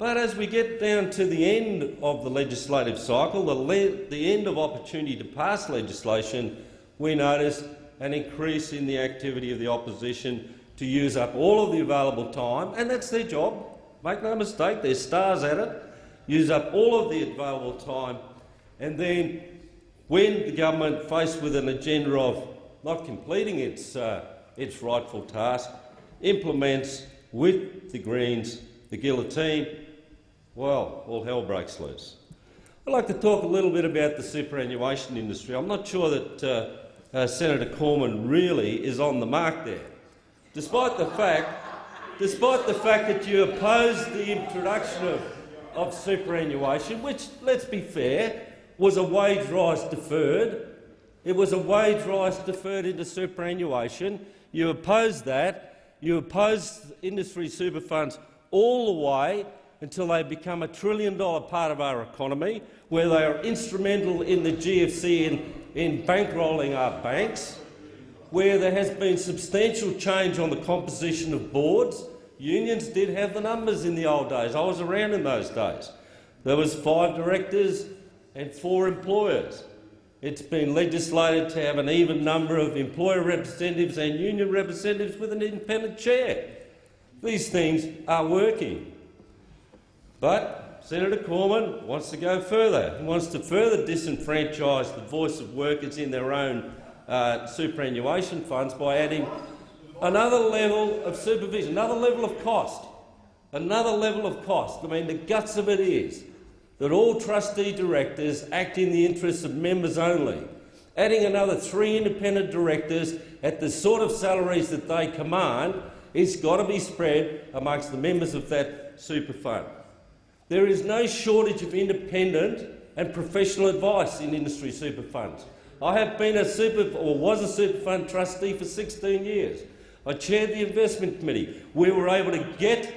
Speaker 18: But as we get down to the end of the legislative cycle, the, le the end of opportunity to pass legislation, we notice an increase in the activity of the opposition to use up all of the available time, and that's their job. Make no mistake, they're stars at it. Use up all of the available time, and then when the government, faced with an agenda of not completing its, uh, its rightful task, implements with the Greens the guillotine, well, all hell breaks loose. I'd like to talk a little bit about the superannuation industry. I'm not sure that uh, uh, Senator Cormann really is on the mark there, despite the fact, despite the fact that you opposed the introduction of, of superannuation, which, let's be fair, was a wage rise deferred. It was a wage rise deferred into superannuation. You opposed that. You opposed industry super funds all the way until they become a trillion-dollar part of our economy, where they are instrumental in the GFC in, in bankrolling our banks, where there has been substantial change on the composition of boards. Unions did have the numbers in the old days. I was around in those days. There was five directors and four employers. It's been legislated to have an even number of employer representatives and union representatives with an independent chair. These things are working. But Senator Cormann wants to go further. He wants to further disenfranchise the voice of workers in their own uh, superannuation funds by adding another level of supervision, another level of cost, another level of cost. I mean, the guts of it is that all trustee directors act in the interests of members only. Adding another three independent directors at the sort of salaries that they command is got to be spread amongst the members of that super fund. There is no shortage of independent and professional advice in industry super funds. I have been a super, or was a super fund trustee for 16 years. I chaired the investment committee. We were able to get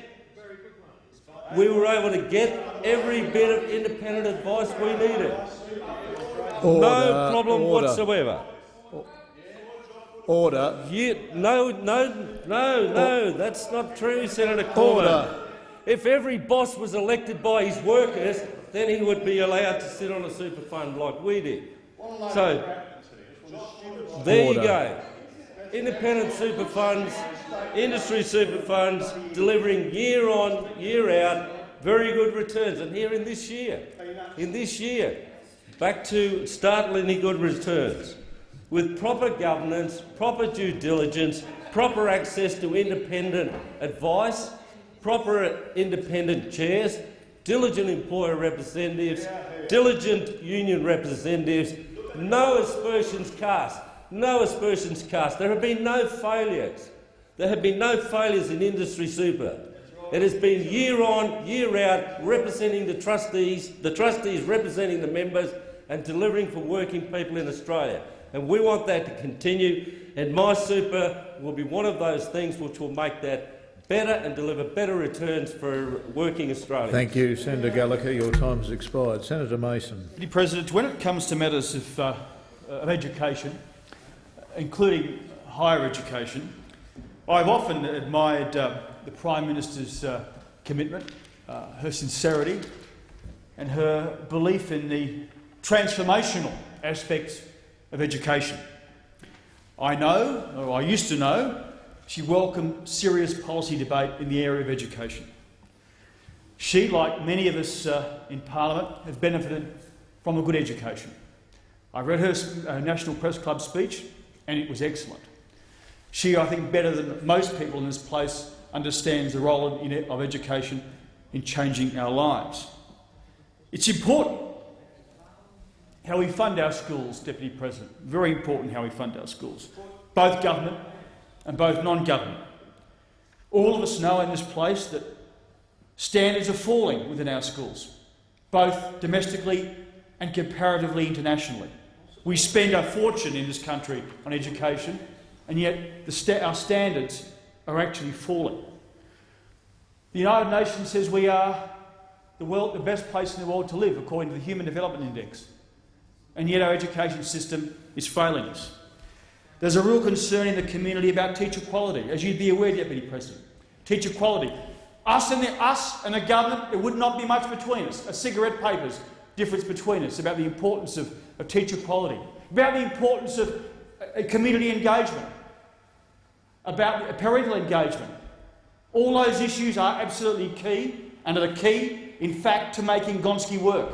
Speaker 18: we were able to get every bit of independent advice we needed.
Speaker 19: Order,
Speaker 18: no problem
Speaker 19: order.
Speaker 18: whatsoever.
Speaker 19: Order.
Speaker 18: You, no, no, no, no, that's not true, Senator Cormann.
Speaker 19: Order.
Speaker 18: If every boss was elected by his workers, then he would be allowed to sit on a super fund like we did. So, there you go. Independent super funds, industry super funds, delivering year on, year out, very good returns. And here in this year, in this year, back to startlingly good returns. With proper governance, proper due diligence, proper access to independent advice, proper independent chairs, diligent employer representatives, diligent union representatives, no aspersions cast, no aspersions cast. There have been no failures. There have been no failures in industry super. It has been year on, year out, representing the trustees, the trustees representing the members and delivering for working people in Australia. And we want that to continue, and My Super will be one of those things which will make that better and deliver better returns for working Australians.
Speaker 19: Thank you, Senator Gallacher. Your time has expired. Senator Mason.
Speaker 14: Mr President, when it comes to matters of, uh, of education, including higher education, I've often admired uh, the Prime Minister's uh, commitment, uh, her sincerity and her belief in the transformational aspects of education. I know, or I used to know, she welcomed serious policy debate in the area of education. She, like many of us uh, in Parliament, have benefited from a good education. I read her uh, National Press Club speech and it was excellent. She, I think, better than most people in this place, understands the role in, of education in changing our lives. It's important how we fund our schools, Deputy President. Very important how we fund our schools, both government and both non-government. All of us know in this place that standards are falling within our schools, both domestically and comparatively internationally. We spend a fortune in this country on education, and yet sta our standards are actually falling. The United Nations says we are the, world, the best place in the world to live, according to the Human Development Index, and yet our education system is failing us. There's a real concern in the community about teacher quality, as you'd be aware, Deputy President. Teacher quality. Us and the, us and the government, there would not be much between us. A cigarette paper's difference between us about the importance of, of teacher quality, about the importance of uh, community engagement, about parental engagement. All those issues are absolutely key and are the key, in fact, to making Gonski work.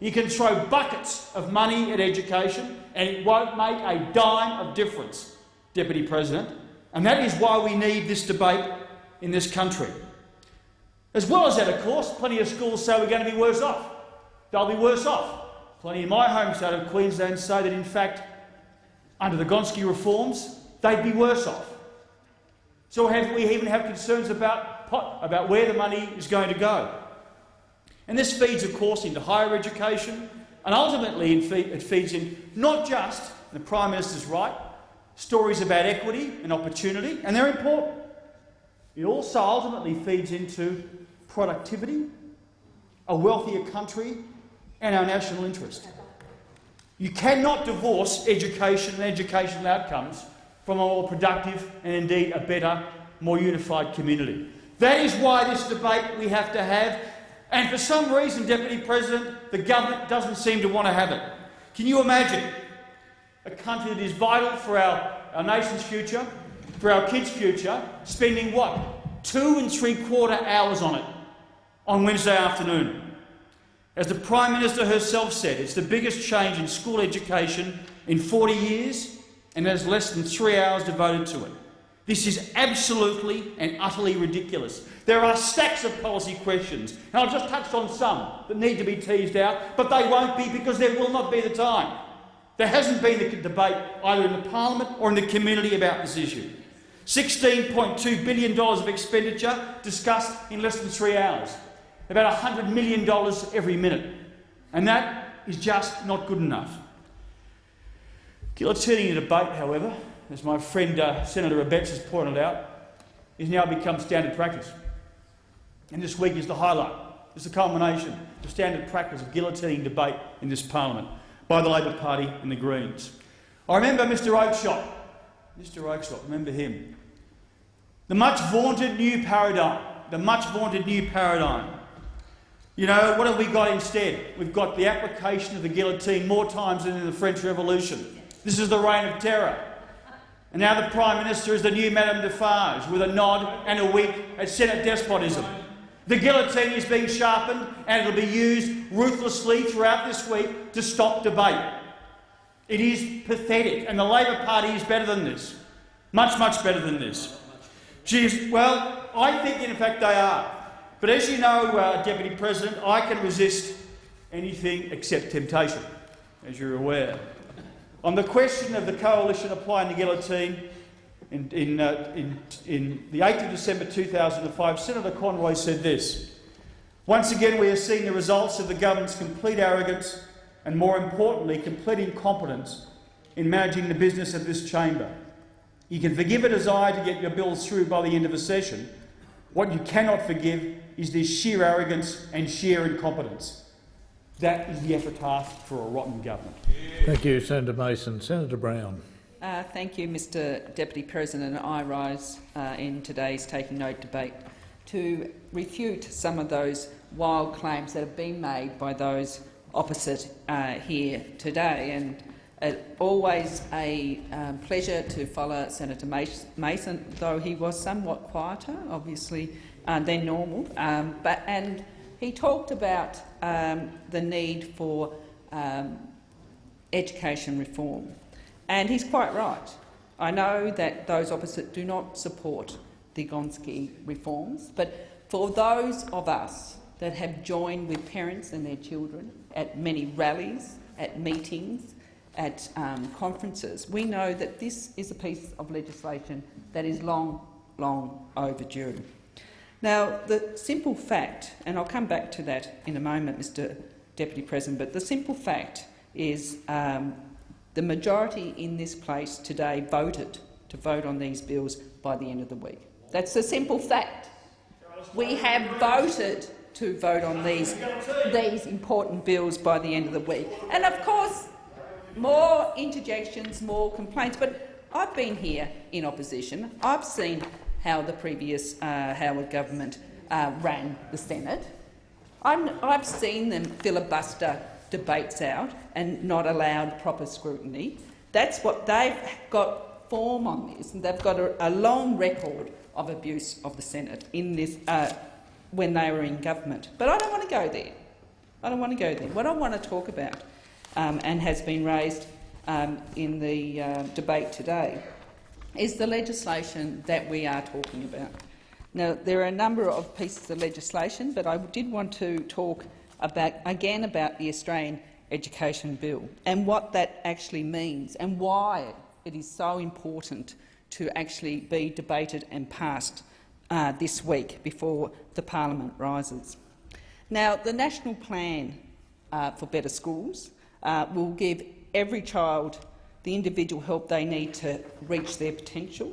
Speaker 14: You can throw buckets of money at education and it won't make a dime of difference, Deputy President. And that is why we need this debate in this country. As well as that, of course, plenty of schools say we're going to be worse off. They'll be worse off. Plenty in my home state of Queensland say that, in fact, under the Gonski reforms, they'd be worse off. So we even have concerns about, about where the money is going to go. And this feeds, of course, into higher education, and ultimately it feeds in not just, the Prime Minister's right, stories about equity and opportunity, and they're important. It also ultimately feeds into productivity, a wealthier country, and our national interest. You cannot divorce education and educational outcomes from a more productive and indeed a better, more unified community. That is why this debate we have to have, and for some reason, Deputy President, the government doesn't seem to want to have it. Can you imagine a country that is vital for our, our nation's future, for our kids' future, spending what? Two and three quarter hours on it on Wednesday afternoon. As the Prime Minister herself said, it's the biggest change in school education in 40 years and there's less than three hours devoted to it. This is absolutely and utterly ridiculous. There are stacks of policy questions, and I've just touched on some that need to be teased out, but they won't be because there will not be the time. There hasn't been a debate either in the parliament or in the community about this issue. $16.2 billion of expenditure discussed in less than three hours. About $100 million every minute. And that is just not good enough. Guillotining the debate, however, as my friend uh, Senator Abetz has pointed out, has now become standard practice. And this week is the highlight. It's the culmination of standard practice of guillotining debate in this parliament by the Labor Party and the Greens. I remember Mr Oakeshott. Mr Oakeshott, remember him. The much vaunted new paradigm. The much vaunted new paradigm. You know, what have we got instead? We've got the application of the guillotine more times than in the French Revolution. This is the reign of terror. And now the Prime Minister is the new Madame Defarge, with a nod and a wink at Senate despotism. The guillotine is being sharpened and it'll be used ruthlessly throughout this week to stop debate. It is pathetic, and the Labor Party is better than this. Much, much better than this. Geez, well, I think in fact they are. But as you know, uh, Deputy President, I can resist anything except temptation, as you're aware. On the question of the coalition applying the guillotine, in, in, uh, in, in the 8th of December 2005, Senator Conroy said this, Once again we are seeing the results of the government's complete arrogance and, more importantly, complete incompetence in managing the business of this chamber. You can forgive a desire to get your bills through by the end of a session. What you cannot forgive is this sheer arrogance and sheer incompetence. That is the epitaph for a rotten government.
Speaker 19: Thank you, Senator Mason. Senator Brown.
Speaker 21: Uh, thank you, Mr Deputy President. I rise uh, in today's Taking Note debate to refute some of those wild claims that have been made by those opposite uh, here today. And uh, always a um, pleasure to follow Senator Mason, though he was somewhat quieter, obviously, uh, than normal. Um, but, and he talked about um, the need for um, education reform. And he's quite right. I know that those opposite do not support the Gonski reforms, but for those of us that have joined with parents and their children at many rallies, at meetings, at um, conferences, we know that this is a piece of legislation that is long, long overdue. Now, the simple fact, and I'll come back to that in a moment, Mr Deputy President, but the simple fact is um, the majority in this place today voted to vote on these bills by the end of the week. That's the simple fact. We have voted to vote on these, these important bills by the end of the week. And of course, more interjections, more complaints. But I've been here in opposition. I've seen how the previous uh, Howard government uh, ran the Senate. I'm, I've seen them filibuster debates out and not allowed proper scrutiny. That's what they've got form on this, and they've got a, a long record of abuse of the Senate in this uh, when they were in government. But I don't want to go there. I don't want to go there. What I want to talk about, um, and has been raised um, in the uh, debate today, is the legislation that we are talking about. Now, there are a number of pieces of legislation, but I did want to talk about, again about the Australian Education Bill and what that actually means and why it is so important to actually be debated and passed uh, this week before the parliament rises. Now, the National Plan uh, for Better Schools uh, will give every child the individual help they need to reach their potential.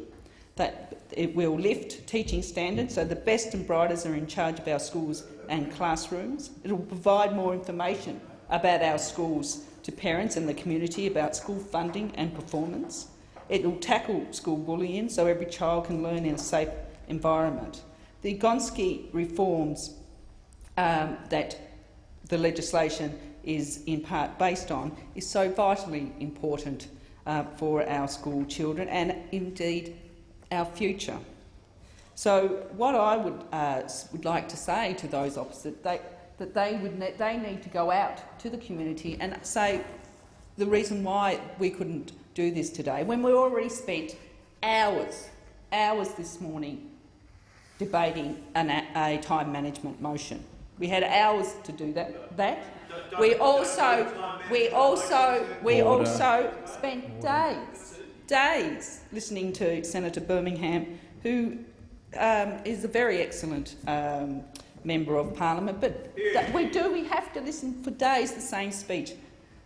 Speaker 21: That it will lift teaching standards so the best and brightest are in charge of our schools and classrooms. It will provide more information about our schools to parents and the community about school funding and performance. It will tackle school bullying so every child can learn in a safe environment. The Gonski reforms um, that the legislation is in part based on is so vitally important uh, for our school children and indeed our future. So what I would, uh, would like to say to those opposite, they, that they, would ne they need to go out to the community and say the reason why we couldn't do this today, when we already spent hours, hours this morning debating an, a time management motion. We had hours to do that. that. We also, we also, we also spent days, days listening to Senator Birmingham, who um, is a very excellent um, member of parliament. But we do, we have to listen for days the same speech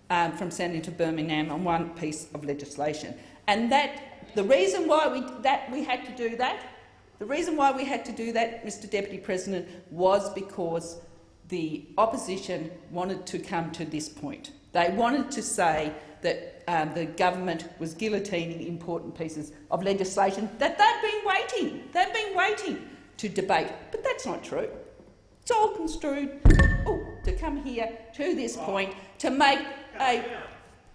Speaker 21: um, from Senator Birmingham on one piece of legislation, and that the reason why we that we had to do that the reason why we had to do that, Mr Deputy President, was because the opposition wanted to come to this point. They wanted to say that um, the government was guillotining important pieces of legislation that they've been waiting, they've been waiting to debate. But that's not true. It's all construed oh, to come here to this point to make a,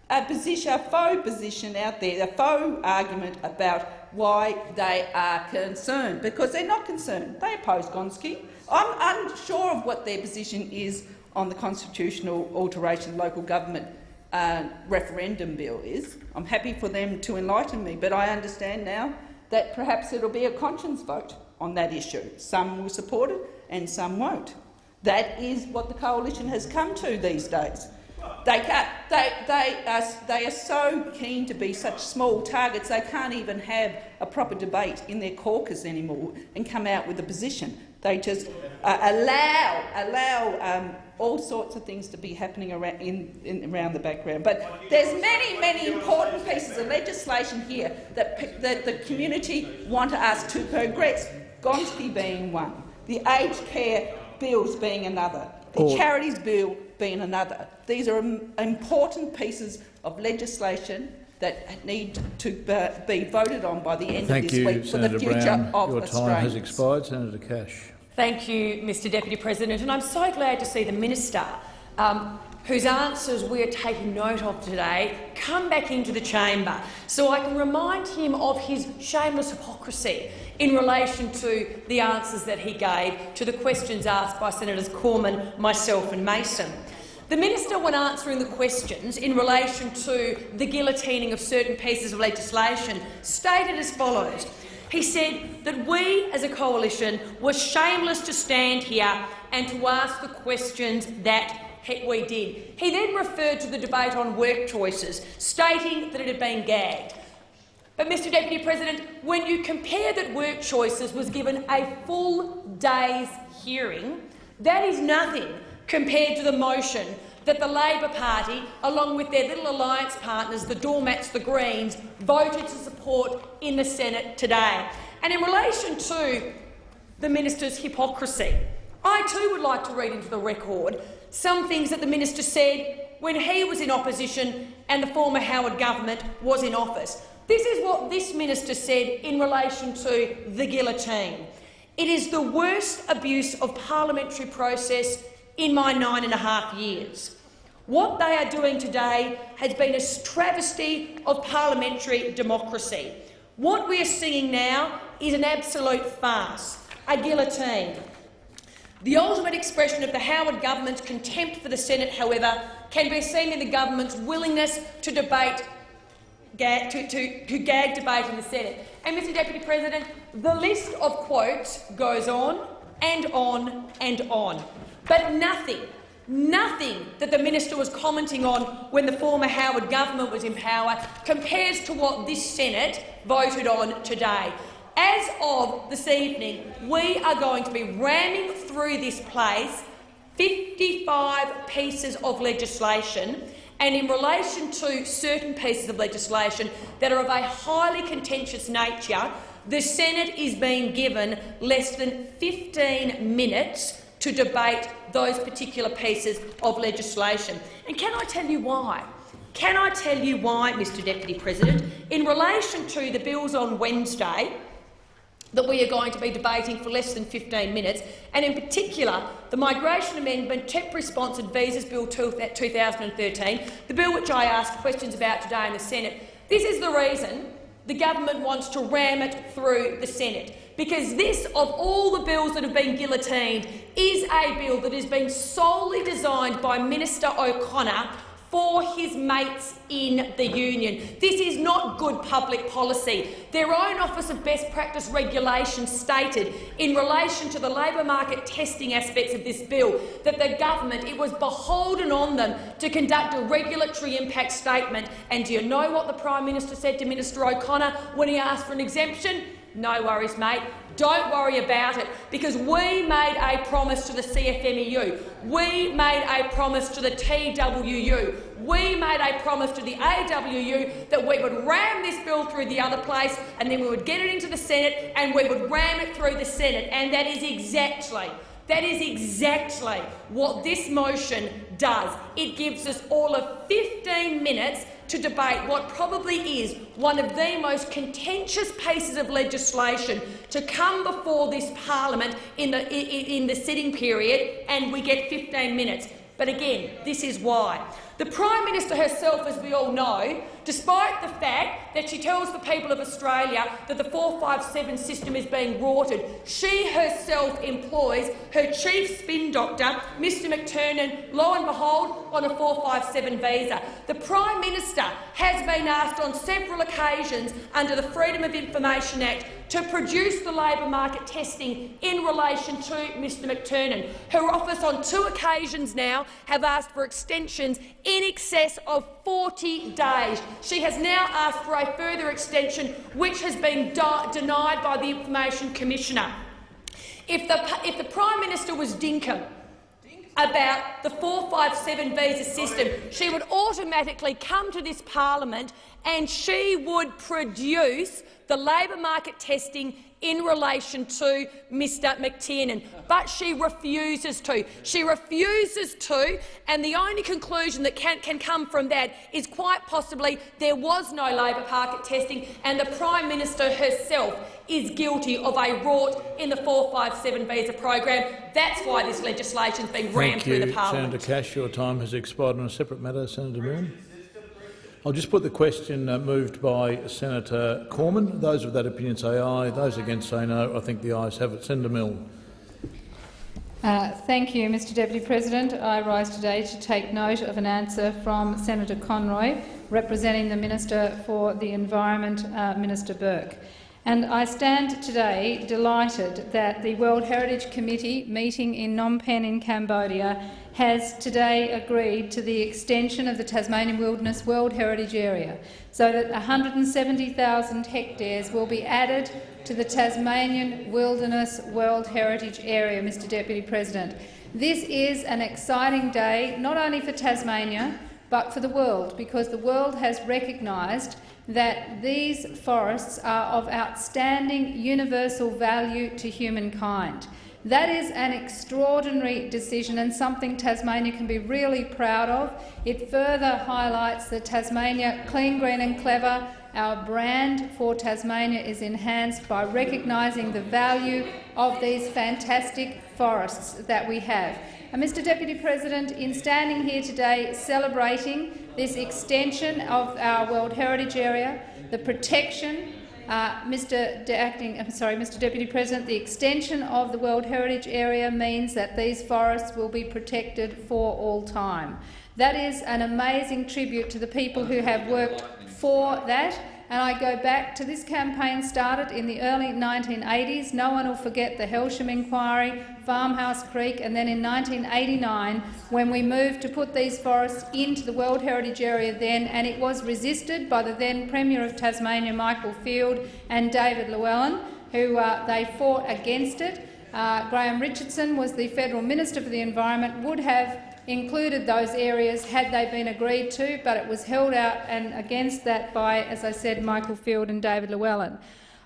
Speaker 21: a position, a faux position out there, a faux argument about why they are concerned, because they're not concerned. They oppose Gonski. I'm unsure of what their position is on the constitutional alteration local government uh, referendum bill is. I'm happy for them to enlighten me, but I understand now that perhaps it'll be a conscience vote on that issue. Some will support it and some won't. That is what the coalition has come to these days. They, they, they, are, they are so keen to be such small targets they can't even have a proper debate in their caucus anymore and come out with a position. They just uh, allow, allow um, all sorts of things to be happening around, in, in, around the background. But there's many, many important pieces of legislation here that, that the community want us to progress, Gonski being one, the aged care bills being another, the charities bill being another. These are important pieces of legislation that need to be voted on by the end
Speaker 19: Thank
Speaker 21: of this
Speaker 19: you,
Speaker 21: week for
Speaker 19: Senator
Speaker 21: the future
Speaker 19: Brown.
Speaker 21: of
Speaker 19: Your time has expired. Senator Cash.
Speaker 17: Thank you, Mr Deputy President. And I'm so glad to see the minister, um, whose answers we are taking note of today, come back into the chamber so I can remind him of his shameless hypocrisy in relation to the answers that he gave to the questions asked by Senators Cormann, myself and Mason. The minister, when answering the questions in relation to the guillotining of certain pieces of legislation, stated as follows. He said that we, as a coalition, were shameless to stand here and to ask the questions that we did. He then referred to the debate on work choices, stating that it had been gagged. But, Mr Deputy President, when you compare that work choices was given a full day's hearing, that is nothing compared to the motion that the Labor Party, along with their little alliance partners, the doormats, the Greens, voted to support in the Senate today. And in relation to the minister's hypocrisy, I too would like to read into the record some things that the minister said when he was in opposition and the former Howard government was in office. This is what this minister said in relation to the guillotine. It is the worst abuse of parliamentary process in my nine and a half years. What they are doing today has been a travesty of parliamentary democracy. What we are seeing now is an absolute farce, a guillotine. The ultimate expression of the Howard government's contempt for the Senate, however, can be seen in the government's willingness to debate gag, to, to, to gag debate in the Senate. And, Mr Deputy President, the list of quotes goes on and on and on. But nothing, nothing that the minister was commenting on when the former Howard government was in power compares to what this Senate voted on today. As of this evening, we are going to be ramming through this place 55 pieces of legislation and in relation to certain pieces of legislation that are of a highly contentious nature, the Senate is being given less than 15 minutes to debate those particular pieces of legislation. And can I tell you why? Can I tell you why, Mr Deputy President? In relation to the bills on Wednesday, that we are going to be debating for less than 15 minutes, and in particular the Migration Amendment Temporary Sponsored Visas Bill 2013, uh, the bill which I asked questions about today in the Senate. This is the reason the government wants to ram it through the Senate, because this, of all the bills that have been guillotined, is a bill that has been solely designed by Minister O'Connor for his mates in the union. This is not good public policy. Their own Office of Best Practice Regulation stated in relation to the labour market testing aspects of this bill that the government, it was beholden on them to conduct a regulatory impact statement. And do you know what the Prime Minister said to Minister O'Connor when he asked for an exemption? No worries, mate. Don't worry about it, because we made a promise to the CFMEU. We made a promise to the TWU. We made a promise to the AWU that we would ram this bill through the other place and then we would get it into the Senate and we would ram it through the Senate. And that is exactly that is exactly what this motion does. It gives us all of 15 minutes to debate what probably is one of the most contentious pieces of legislation to come before this parliament in the, in, the sitting period, and we get 15 minutes. But again, this is why. The Prime Minister herself, as we all know, despite the fact that she tells the people of Australia that the 457 system is being rorted, she herself employs her chief spin doctor, Mr McTernan, lo and behold, on a 457 visa. The Prime Minister has been asked on several occasions under the Freedom of Information Act to produce the labour market testing in relation to Mr McTernan. Her office on two occasions now have asked for extensions in excess of 40 days. She has now asked for a further extension, which has been denied by the Information Commissioner. If the, if the Prime Minister was dinkum about the 457 visa system, she would automatically come to this parliament and she would produce the labour market testing in relation to Mr McTernan, but she refuses to. She refuses to, and the only conclusion that can, can come from that is quite possibly there was no labour market testing and the Prime Minister herself is guilty of a rort in the 457 visa program. That's why this legislation has been rammed through the parliament.
Speaker 19: Senator Cash, your time has expired on a separate matter. Senator Milne. I'll just put the question uh, moved by Senator Cormann. Those of that opinion say aye. Those against say no. I think the ayes have it. Senator Milne.
Speaker 7: Uh, thank you, Mr Deputy President. I rise today to take note of an answer from Senator Conroy, representing the Minister for the Environment, uh, Minister Burke. And I stand today delighted that the World Heritage Committee meeting in Phnom Penh in Cambodia has today agreed to the extension of the Tasmanian Wilderness World Heritage Area so that 170,000 hectares will be added to the Tasmanian Wilderness World Heritage Area, Mr Deputy President. This is an exciting day, not only for Tasmania, but for the world, because the world has recognised that these forests are of outstanding universal value to humankind. That is an extraordinary decision and something Tasmania can be really proud of. It further highlights that Tasmania, clean, green and clever, our brand for Tasmania is enhanced by recognising the value of these fantastic forests that we have. And Mr Deputy President, in standing here today celebrating this extension of our World Heritage Area, the protection, uh, Mr. De Acting, I'm sorry, Mr. Deputy President, the extension of the World Heritage Area means that these forests will be protected for all time. That is an amazing tribute to the people who have worked for that and I go back to this campaign started in the early 1980s. No one will forget the Helsham inquiry, Farmhouse Creek, and then in 1989 when we moved to put these forests into the World Heritage Area then, and it was resisted by the then Premier of Tasmania, Michael Field, and David Llewellyn, who uh, they fought against it. Uh, Graham Richardson was the Federal Minister for the Environment, would have included those areas had they been agreed to, but it was held out and against that by, as I said, Michael Field and David Llewellyn.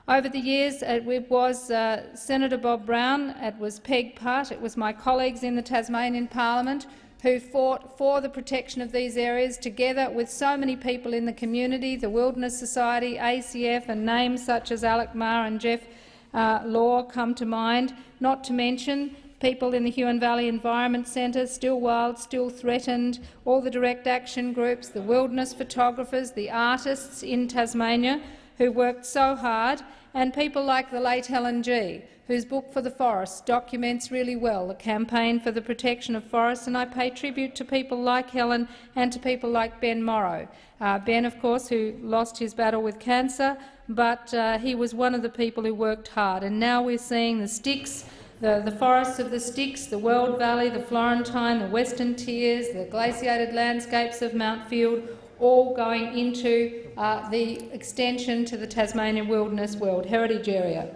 Speaker 7: Over the years, it was uh, Senator Bob Brown, it was Peg Putt, it was my colleagues in the Tasmanian parliament who fought for the protection of these areas together with so many people in the community, the Wilderness Society, ACF and names such as Alec Marr and Geoff uh, Law come to mind, not to mention people in the Huon Valley Environment Centre, Still Wild, Still Threatened, all the direct action groups, the wilderness photographers, the artists in Tasmania who worked so hard, and people like the late Helen Gee, whose book For the Forest documents really well the campaign for the protection of forests, and I pay tribute to people like Helen and to people like Ben Morrow. Uh, ben, of course, who lost his battle with cancer, but uh, he was one of the people who worked hard, and now we're seeing the Styx the, the forests of the Styx, the Weld Valley, the Florentine, the Western Tiers, the glaciated landscapes of Mount Field, all going into uh, the extension to the Tasmanian Wilderness World Heritage Area.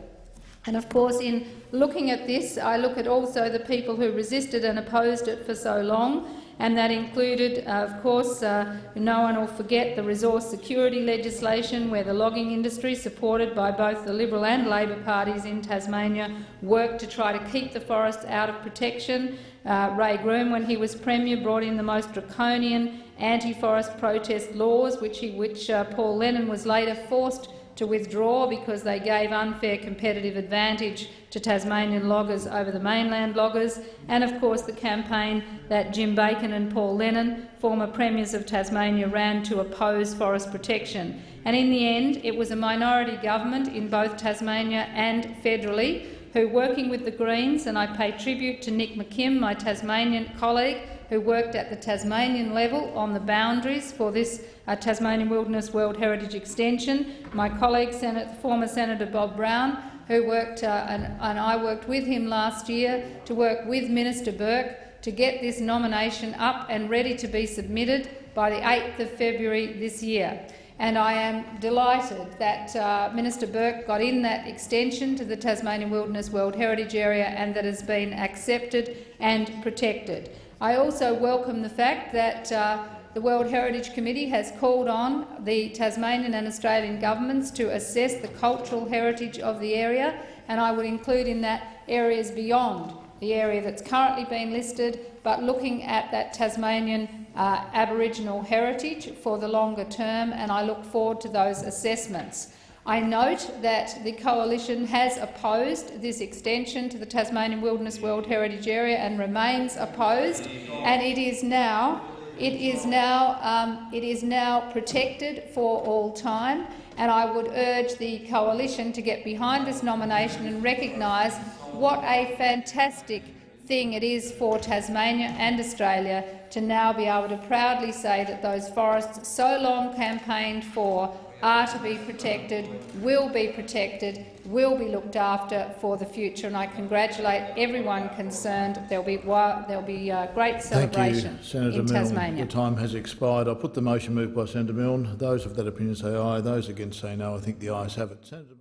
Speaker 7: And of course, in looking at this, I look at also the people who resisted and opposed it for so long, and that included, uh, of course, uh, no one will forget the resource security legislation where the logging industry, supported by both the Liberal and Labor parties in Tasmania, worked to try to keep the forests out of protection. Uh, Ray Groom, when he was Premier, brought in the most draconian anti-forest protest laws, which, he, which uh, Paul Lennon was later forced to withdraw because they gave unfair competitive advantage to Tasmanian loggers over the mainland loggers, and of course the campaign that Jim Bacon and Paul Lennon, former premiers of Tasmania, ran to oppose forest protection. And in the end, it was a minority government in both Tasmania and federally who, working with the Greens, and I pay tribute to Nick McKim, my Tasmanian colleague, who worked at the Tasmanian level on the boundaries for this uh, Tasmanian Wilderness World Heritage Extension. My colleague, Senate, former Senator Bob Brown, who worked, uh, and, and I worked with him last year to work with Minister Burke to get this nomination up and ready to be submitted by the 8th of February this year. And I am delighted that uh, Minister Burke got in that extension to the Tasmanian Wilderness World Heritage Area and that has been accepted and protected. I also welcome the fact that uh, the World Heritage Committee has called on the Tasmanian and Australian governments to assess the cultural heritage of the area, and I would include in that areas beyond the area that's currently been listed, but looking at that Tasmanian uh, Aboriginal heritage for the longer term, and I look forward to those assessments. I note that the Coalition has opposed this extension to the Tasmanian Wilderness World Heritage Area and remains opposed, and it is now it is now, um, it is now protected for all time, and I would urge the coalition to get behind this nomination and recognise what a fantastic thing it is for Tasmania and Australia to now be able to proudly say that those forests so long campaigned for are to be protected, will be protected, will be looked after for the future. And I congratulate everyone concerned. There will be, there'll be uh, great celebration
Speaker 19: you, Senator
Speaker 7: in
Speaker 19: Milne.
Speaker 7: Tasmania.
Speaker 19: The time has expired. I put the motion moved by Senator Milne. Those of that opinion say aye. Those against say no. I think the ayes have it. Senator